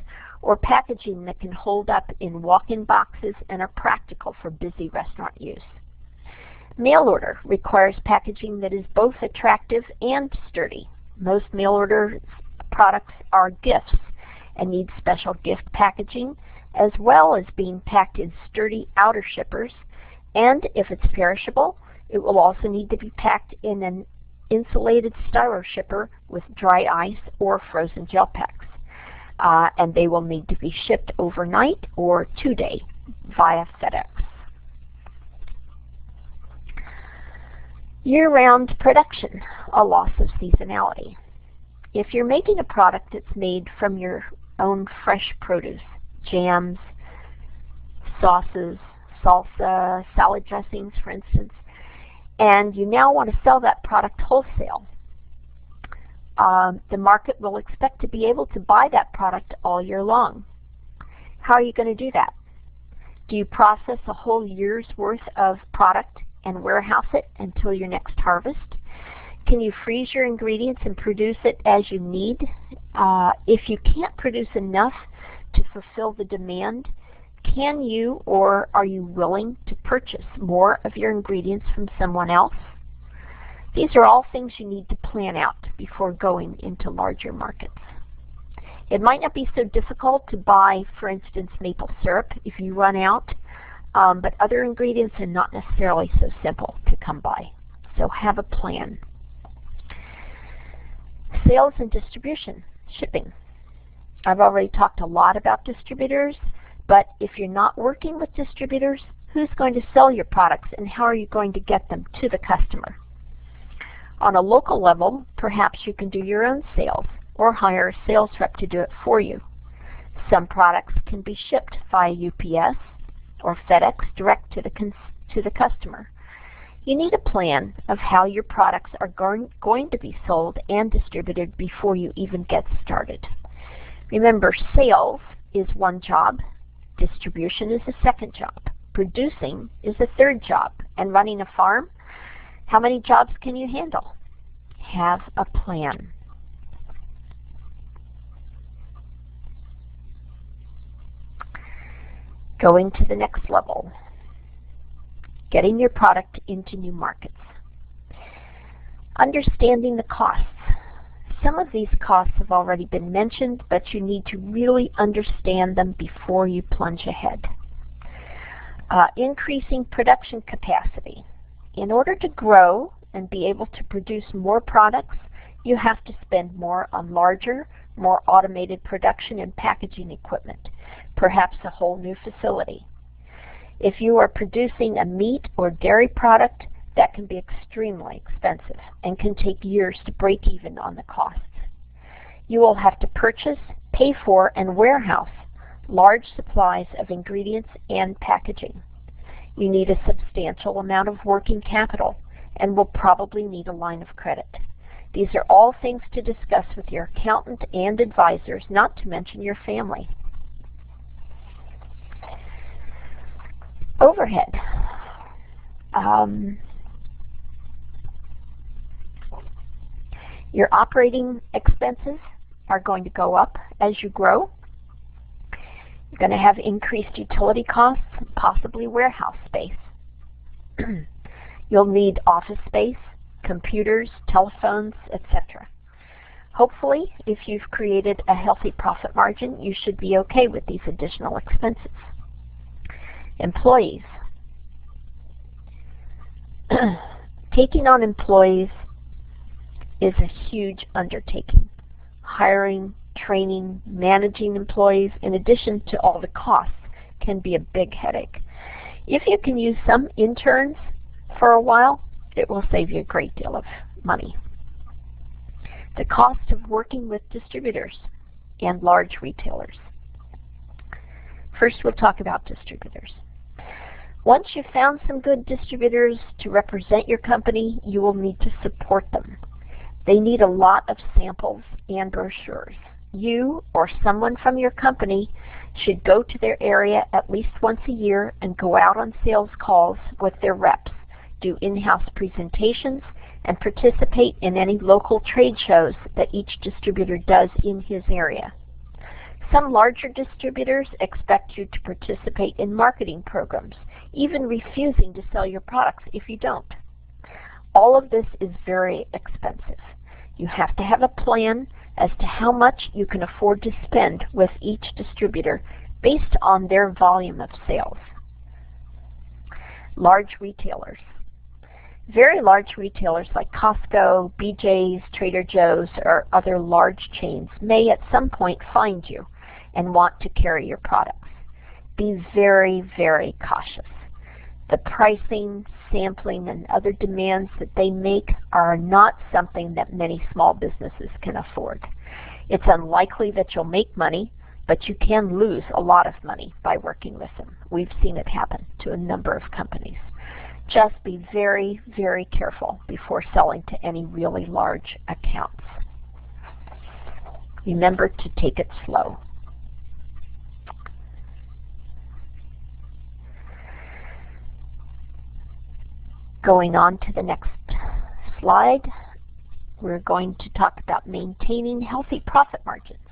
or packaging that can hold up in walk-in boxes and are practical for busy restaurant use. Mail order requires packaging that is both attractive and sturdy. Most mail order products are gifts and need special gift packaging as well as being packed in sturdy outer shippers and if it's perishable it will also need to be packed in an insulated styro shipper with dry ice or frozen gel packs. Uh, and they will need to be shipped overnight or two-day via FedEx. Year-round production, a loss of seasonality. If you're making a product that's made from your own fresh produce, jams, sauces, salsa, salad dressings, for instance, and you now want to sell that product wholesale, um, the market will expect to be able to buy that product all year long. How are you going to do that? Do you process a whole year's worth of product and warehouse it until your next harvest? Can you freeze your ingredients and produce it as you need? Uh, if you can't produce enough to fulfill the demand, can you or are you willing to purchase more of your ingredients from someone else? These are all things you need to plan out before going into larger markets. It might not be so difficult to buy, for instance, maple syrup if you run out, um, but other ingredients are not necessarily so simple to come by. So have a plan. Sales and distribution, shipping. I've already talked a lot about distributors. But if you're not working with distributors, who's going to sell your products and how are you going to get them to the customer? On a local level, perhaps you can do your own sales or hire a sales rep to do it for you. Some products can be shipped via UPS or FedEx direct to the, to the customer. You need a plan of how your products are going, going to be sold and distributed before you even get started. Remember, sales is one job Distribution is the second job. Producing is the third job. And running a farm, how many jobs can you handle? Have a plan. Going to the next level. Getting your product into new markets. Understanding the costs. Some of these costs have already been mentioned, but you need to really understand them before you plunge ahead. Uh, increasing production capacity. In order to grow and be able to produce more products, you have to spend more on larger, more automated production and packaging equipment, perhaps a whole new facility. If you are producing a meat or dairy product, that can be extremely expensive and can take years to break even on the costs. You will have to purchase, pay for, and warehouse large supplies of ingredients and packaging. You need a substantial amount of working capital and will probably need a line of credit. These are all things to discuss with your accountant and advisors, not to mention your family. Overhead. Um, Your operating expenses are going to go up as you grow. You're going to have increased utility costs, possibly warehouse space. You'll need office space, computers, telephones, etc. Hopefully, if you've created a healthy profit margin, you should be okay with these additional expenses. Employees. Taking on employees is a huge undertaking. Hiring, training, managing employees, in addition to all the costs, can be a big headache. If you can use some interns for a while, it will save you a great deal of money. The cost of working with distributors and large retailers. First, we'll talk about distributors. Once you've found some good distributors to represent your company, you will need to support them. They need a lot of samples and brochures. You or someone from your company should go to their area at least once a year and go out on sales calls with their reps, do in-house presentations, and participate in any local trade shows that each distributor does in his area. Some larger distributors expect you to participate in marketing programs, even refusing to sell your products if you don't. All of this is very expensive. You have to have a plan as to how much you can afford to spend with each distributor based on their volume of sales. Large retailers. Very large retailers like Costco, BJ's, Trader Joe's, or other large chains may at some point find you and want to carry your products. Be very, very cautious. The pricing, sampling, and other demands that they make are not something that many small businesses can afford. It's unlikely that you'll make money, but you can lose a lot of money by working with them. We've seen it happen to a number of companies. Just be very, very careful before selling to any really large accounts. Remember to take it slow. Going on to the next slide, we're going to talk about maintaining healthy profit margins.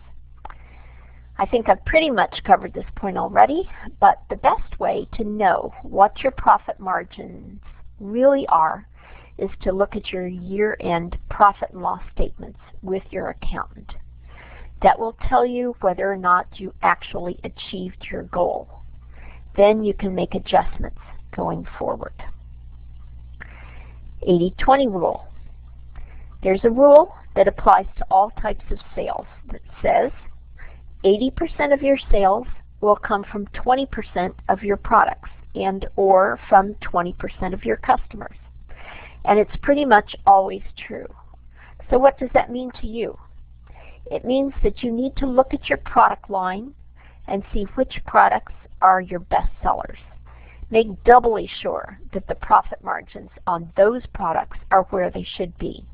I think I've pretty much covered this point already, but the best way to know what your profit margins really are is to look at your year-end profit and loss statements with your accountant. That will tell you whether or not you actually achieved your goal. Then you can make adjustments going forward. 80-20 rule. There's a rule that applies to all types of sales that says 80% of your sales will come from 20% of your products and or from 20% of your customers. And it's pretty much always true. So what does that mean to you? It means that you need to look at your product line and see which products are your best sellers. Make doubly sure that the profit margins on those products are where they should be.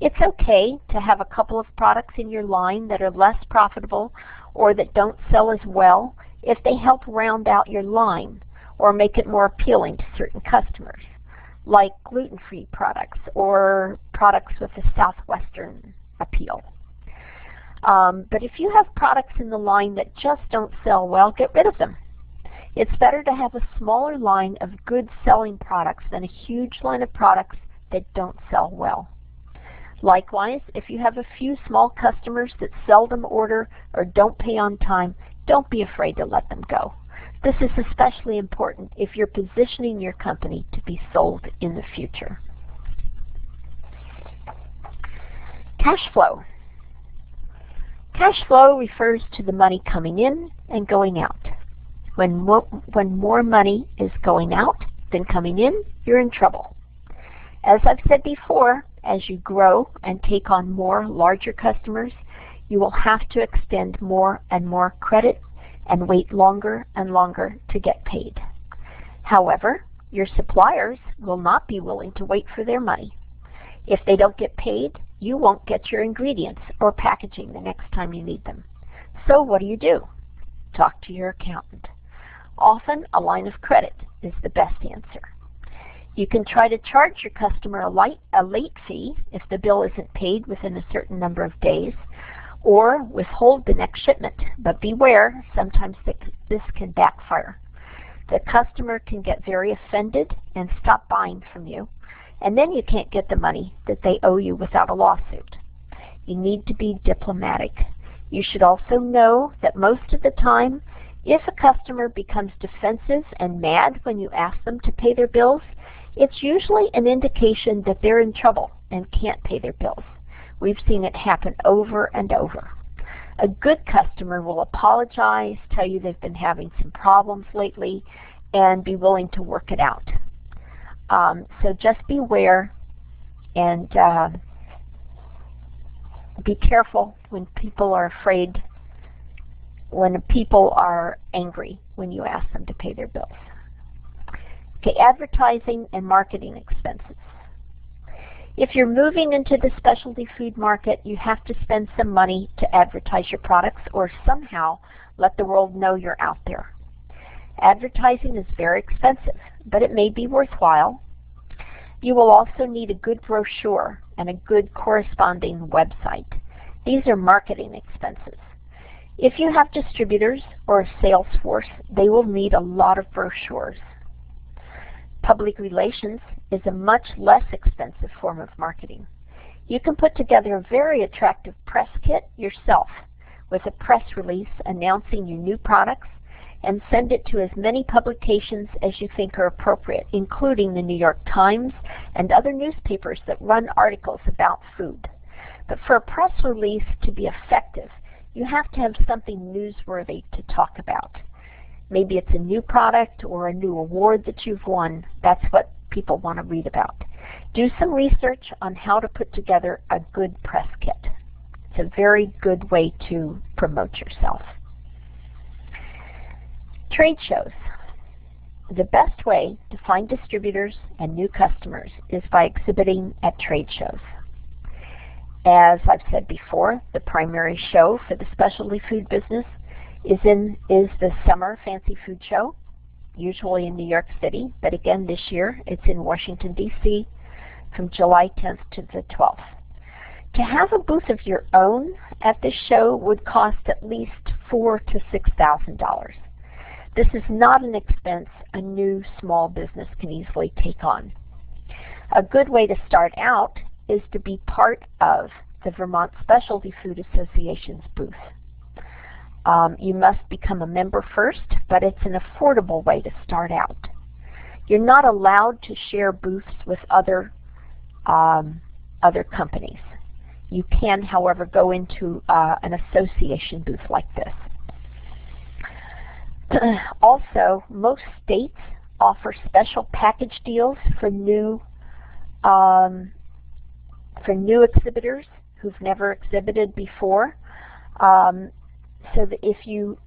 It's okay to have a couple of products in your line that are less profitable or that don't sell as well if they help round out your line or make it more appealing to certain customers, like gluten-free products or products with a southwestern appeal. Um, but if you have products in the line that just don't sell well, get rid of them. It's better to have a smaller line of good selling products than a huge line of products that don't sell well. Likewise, if you have a few small customers that seldom order or don't pay on time, don't be afraid to let them go. This is especially important if you're positioning your company to be sold in the future. Cash flow. Cash flow refers to the money coming in and going out. When, mo when more money is going out than coming in, you're in trouble. As I've said before, as you grow and take on more larger customers, you will have to extend more and more credit and wait longer and longer to get paid. However, your suppliers will not be willing to wait for their money. If they don't get paid, you won't get your ingredients or packaging the next time you need them. So what do you do? Talk to your accountant. Often a line of credit is the best answer. You can try to charge your customer a, light, a late fee if the bill isn't paid within a certain number of days, or withhold the next shipment. But beware, sometimes this can backfire. The customer can get very offended and stop buying from you, and then you can't get the money that they owe you without a lawsuit. You need to be diplomatic. You should also know that most of the time if a customer becomes defensive and mad when you ask them to pay their bills, it's usually an indication that they're in trouble and can't pay their bills. We've seen it happen over and over. A good customer will apologize, tell you they've been having some problems lately, and be willing to work it out. Um, so just beware and uh, be careful when people are afraid when people are angry when you ask them to pay their bills. Okay, advertising and marketing expenses. If you're moving into the specialty food market, you have to spend some money to advertise your products or somehow let the world know you're out there. Advertising is very expensive, but it may be worthwhile. You will also need a good brochure and a good corresponding website. These are marketing expenses. If you have distributors or a sales force, they will need a lot of brochures. Public relations is a much less expensive form of marketing. You can put together a very attractive press kit yourself with a press release announcing your new products and send it to as many publications as you think are appropriate, including the New York Times and other newspapers that run articles about food. But for a press release to be effective, you have to have something newsworthy to talk about. Maybe it's a new product or a new award that you've won. That's what people want to read about. Do some research on how to put together a good press kit. It's a very good way to promote yourself. Trade shows. The best way to find distributors and new customers is by exhibiting at trade shows. As I've said before, the primary show for the specialty food business is in is the Summer Fancy Food Show, usually in New York City, but again this year it's in Washington, D.C. from July 10th to the 12th. To have a booth of your own at this show would cost at least four to six thousand dollars. This is not an expense a new small business can easily take on. A good way to start out is to be part of the Vermont Specialty Food Association's booth. Um, you must become a member first, but it's an affordable way to start out. You're not allowed to share booths with other um, other companies. You can, however, go into uh, an association booth like this. also, most states offer special package deals for new um, for new exhibitors who've never exhibited before. Um, so that if you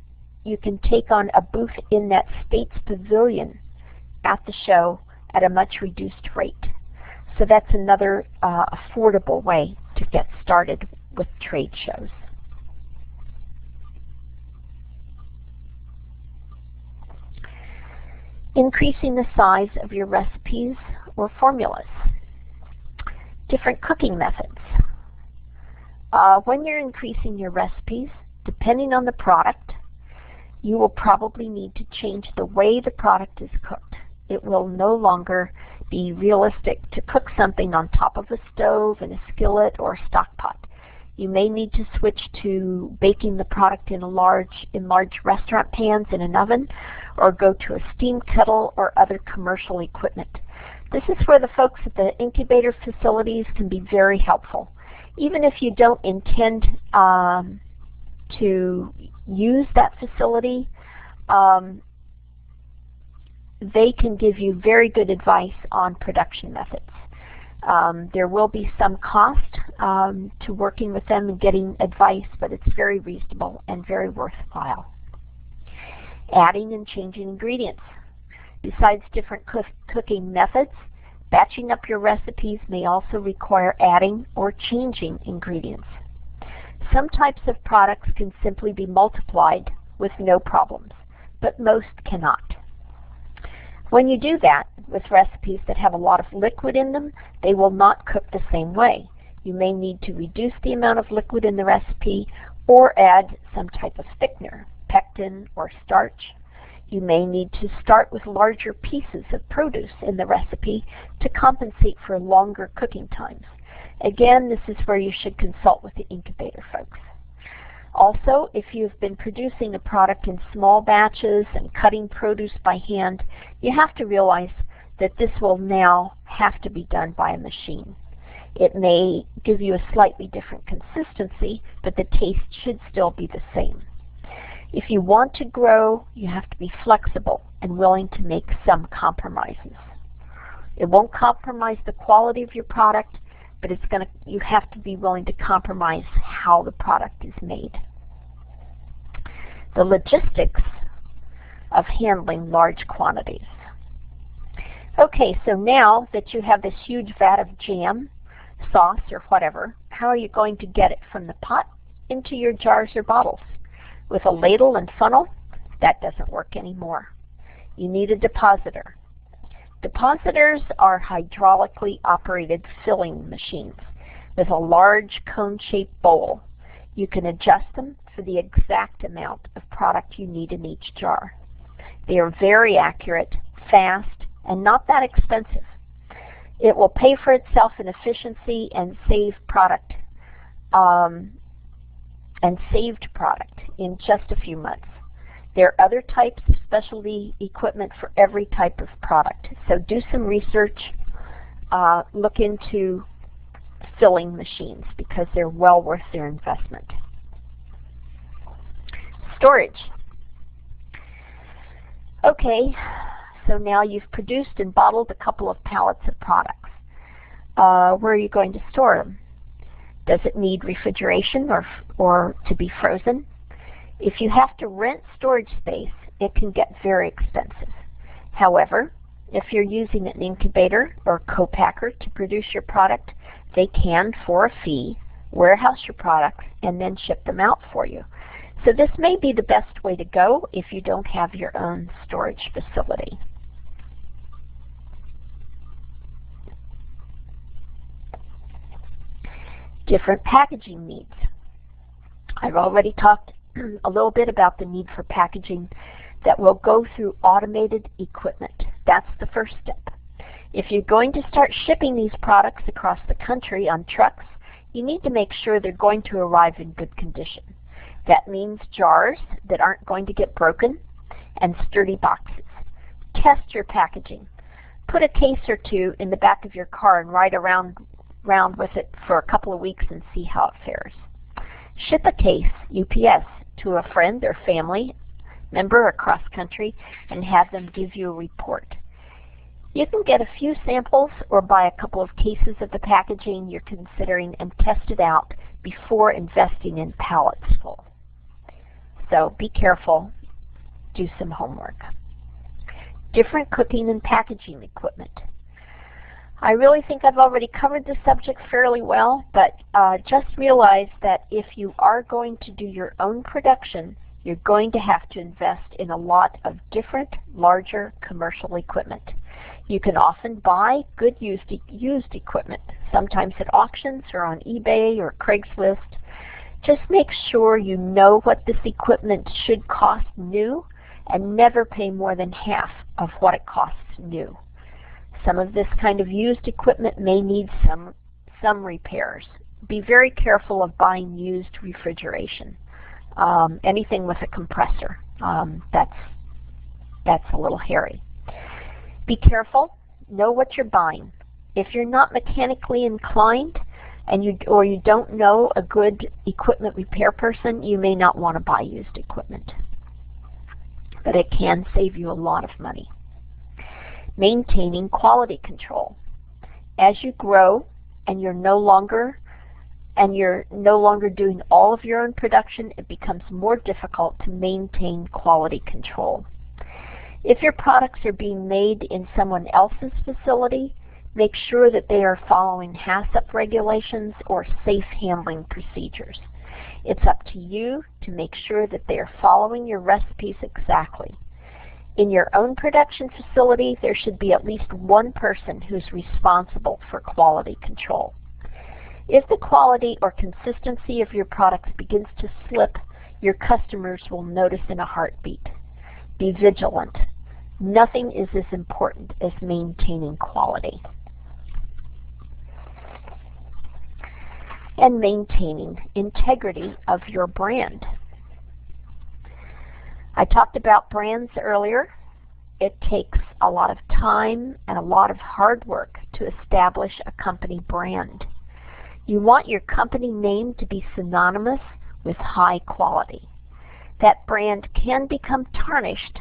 you can take on a booth in that state's pavilion at the show at a much reduced rate. So that's another uh, affordable way to get started with trade shows. Increasing the size of your recipes or formulas. Different cooking methods. Uh, when you're increasing your recipes, depending on the product, you will probably need to change the way the product is cooked. It will no longer be realistic to cook something on top of a stove in a skillet or a stock pot. You may need to switch to baking the product in large in large restaurant pans in an oven or go to a steam kettle or other commercial equipment. This is where the folks at the incubator facilities can be very helpful. Even if you don't intend um, to use that facility, um, they can give you very good advice on production methods. Um, there will be some cost um, to working with them and getting advice, but it's very reasonable and very worthwhile. Adding and changing ingredients. Besides different cook cooking methods, batching up your recipes may also require adding or changing ingredients. Some types of products can simply be multiplied with no problems, but most cannot. When you do that with recipes that have a lot of liquid in them, they will not cook the same way. You may need to reduce the amount of liquid in the recipe or add some type of thickener, pectin or starch. You may need to start with larger pieces of produce in the recipe to compensate for longer cooking times. Again, this is where you should consult with the incubator folks. Also, if you've been producing a product in small batches and cutting produce by hand, you have to realize that this will now have to be done by a machine. It may give you a slightly different consistency, but the taste should still be the same. If you want to grow, you have to be flexible and willing to make some compromises. It won't compromise the quality of your product, but it's going to you have to be willing to compromise how the product is made. The logistics of handling large quantities. Okay, so now that you have this huge vat of jam, sauce, or whatever, how are you going to get it from the pot into your jars or bottles? With a ladle and funnel? That doesn't work anymore. You need a depositor. Depositors are hydraulically operated filling machines with a large cone-shaped bowl. You can adjust them for the exact amount of product you need in each jar. They are very accurate, fast, and not that expensive. It will pay for itself in efficiency and save product um, and saved product in just a few months. There are other types of specialty equipment for every type of product. So do some research. Uh, look into filling machines because they're well worth their investment. Storage. Okay, so now you've produced and bottled a couple of pallets of products. Uh, where are you going to store them? Does it need refrigeration or, or to be frozen? If you have to rent storage space, it can get very expensive. However, if you're using an incubator or co-packer to produce your product, they can, for a fee, warehouse your products and then ship them out for you. So this may be the best way to go if you don't have your own storage facility. Different packaging needs. I've already talked a little bit about the need for packaging that will go through automated equipment. That's the first step. If you're going to start shipping these products across the country on trucks, you need to make sure they're going to arrive in good condition. That means jars that aren't going to get broken and sturdy boxes. Test your packaging. Put a case or two in the back of your car and ride around, around with it for a couple of weeks and see how it fares. Ship a case, UPS, to a friend or family member across country and have them give you a report. You can get a few samples or buy a couple of cases of the packaging you're considering and test it out before investing in pallets full. So be careful, do some homework. Different cooking and packaging equipment. I really think I've already covered this subject fairly well, but uh, just realize that if you are going to do your own production, you're going to have to invest in a lot of different, larger commercial equipment. You can often buy good used, used equipment, sometimes at auctions or on eBay or Craigslist. Just make sure you know what this equipment should cost new and never pay more than half of what it costs new. Some of this kind of used equipment may need some, some repairs. Be very careful of buying used refrigeration. Um, anything with a compressor, um, that's, that's a little hairy. Be careful. Know what you're buying. If you're not mechanically inclined, and you or you don't know a good equipment repair person, you may not want to buy used equipment. But it can save you a lot of money maintaining quality control. As you grow and you're no longer and you're no longer doing all of your own production, it becomes more difficult to maintain quality control. If your products are being made in someone else's facility, make sure that they are following HACCP regulations or safe handling procedures. It's up to you to make sure that they are following your recipes exactly. In your own production facility, there should be at least one person who's responsible for quality control. If the quality or consistency of your products begins to slip, your customers will notice in a heartbeat. Be vigilant. Nothing is as important as maintaining quality. And maintaining integrity of your brand. I talked about brands earlier. It takes a lot of time and a lot of hard work to establish a company brand. You want your company name to be synonymous with high quality. That brand can become tarnished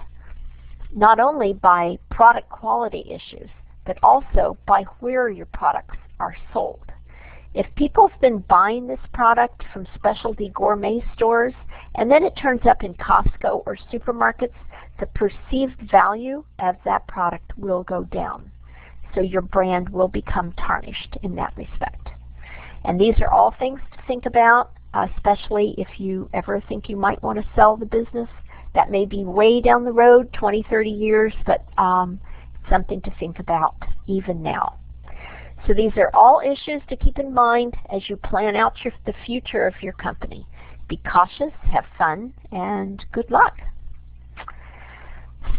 not only by product quality issues, but also by where your products are sold. If people have been buying this product from specialty gourmet stores and then it turns up in Costco or supermarkets, the perceived value of that product will go down. So your brand will become tarnished in that respect. And these are all things to think about, especially if you ever think you might want to sell the business. That may be way down the road, 20, 30 years, but um, something to think about even now. So these are all issues to keep in mind as you plan out your, the future of your company. Be cautious, have fun, and good luck.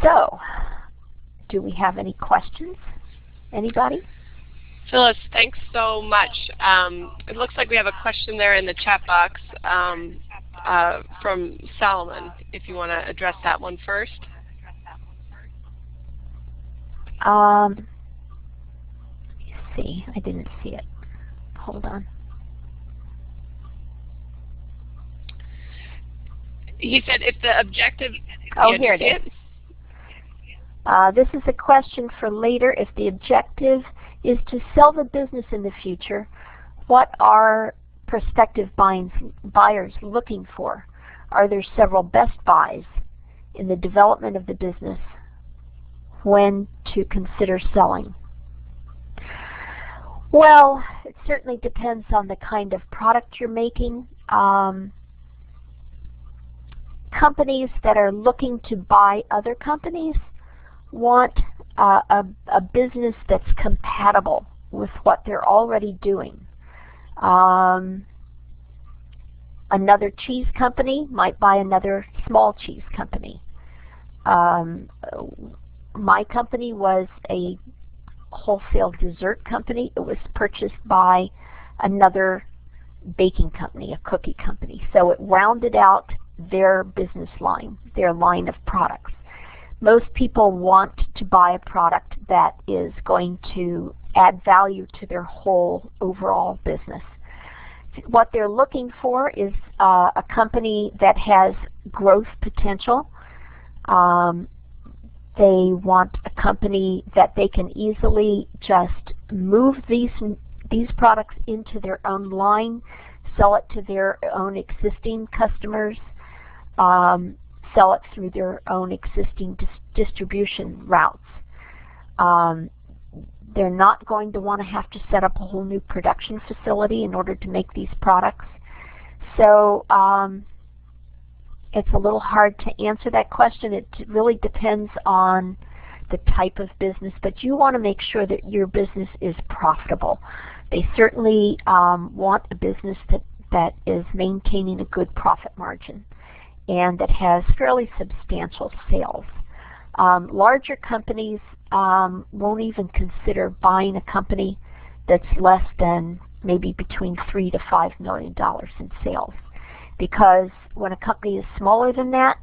So, do we have any questions? Anybody? Phyllis, thanks so much. Um, it looks like we have a question there in the chat box um, uh, from Solomon, if you want to address that one first. Um, see, I didn't see it. Hold on. He said if the objective... Oh, here it is. Uh, this is a question for later. If the objective is to sell the business in the future, what are prospective buyers looking for? Are there several best buys in the development of the business when to consider selling? Well, it certainly depends on the kind of product you're making. Um, companies that are looking to buy other companies want uh, a, a business that's compatible with what they're already doing. Um, another cheese company might buy another small cheese company. Um, my company was a wholesale dessert company. It was purchased by another baking company, a cookie company. So it rounded out their business line, their line of products most people want to buy a product that is going to add value to their whole overall business. What they're looking for is uh, a company that has growth potential. Um, they want a company that they can easily just move these these products into their own line, sell it to their own existing customers, um, sell it through their own existing dis distribution routes. Um, they're not going to want to have to set up a whole new production facility in order to make these products. So um, it's a little hard to answer that question. It really depends on the type of business, but you want to make sure that your business is profitable. They certainly um, want a business that, that is maintaining a good profit margin and that has fairly substantial sales. Um, larger companies um, won't even consider buying a company that's less than maybe between three to five million dollars in sales because when a company is smaller than that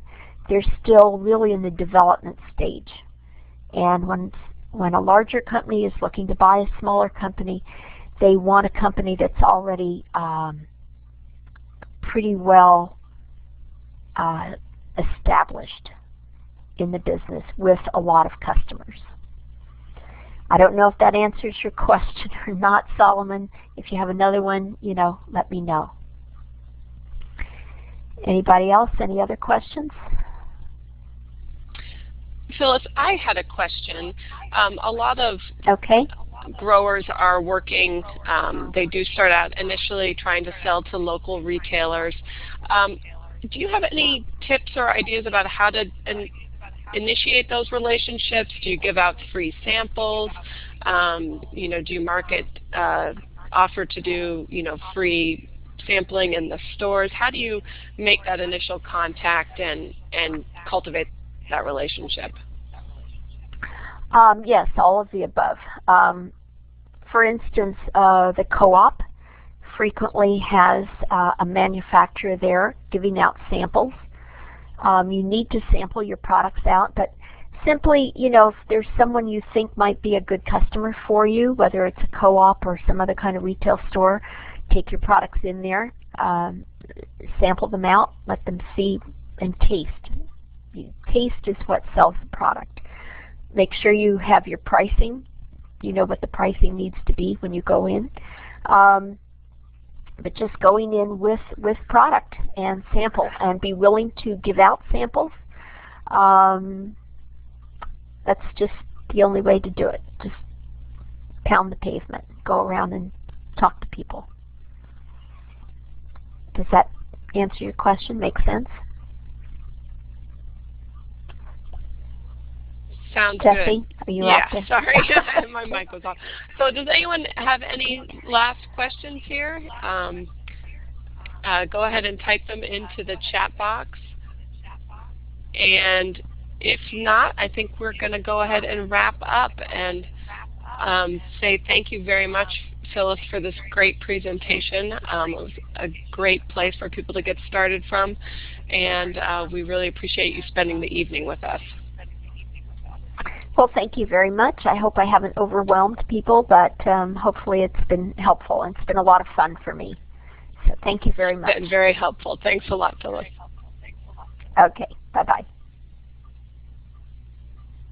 they're still really in the development stage and when when a larger company is looking to buy a smaller company they want a company that's already um, pretty well uh, established in the business with a lot of customers. I don't know if that answers your question or not, Solomon. If you have another one, you know, let me know. Anybody else? Any other questions? Phyllis, I had a question. Um, a lot of okay. growers are working, um, they do start out initially trying to sell to local retailers. Um, do you have any tips or ideas about how to in, initiate those relationships? Do you give out free samples? Um, you know, do you market, uh, offer to do, you know, free sampling in the stores? How do you make that initial contact and, and cultivate that relationship? Um, yes, all of the above. Um, for instance, uh, the co-op frequently has uh, a manufacturer there giving out samples. Um, you need to sample your products out, but simply, you know, if there's someone you think might be a good customer for you, whether it's a co-op or some other kind of retail store, take your products in there, um, sample them out, let them see and taste. Taste is what sells the product. Make sure you have your pricing. You know what the pricing needs to be when you go in. Um, but just going in with, with product and sample and be willing to give out samples. Um, that's just the only way to do it. Just pound the pavement, go around and talk to people. Does that answer your question? Make sense? Sounds Jesse, good. you yeah, sorry, my mic was off. So does anyone have any last questions here? Um, uh, go ahead and type them into the chat box. And if not, I think we're going to go ahead and wrap up and um, say thank you very much, Phyllis, for this great presentation. Um, it was a great place for people to get started from, and uh, we really appreciate you spending the evening with us. Well, thank you very much. I hope I haven't overwhelmed people, but um, hopefully it's been helpful. And it's been a lot of fun for me. So thank you very much. Been very helpful. Thanks a lot, Phyllis. Okay. Bye-bye.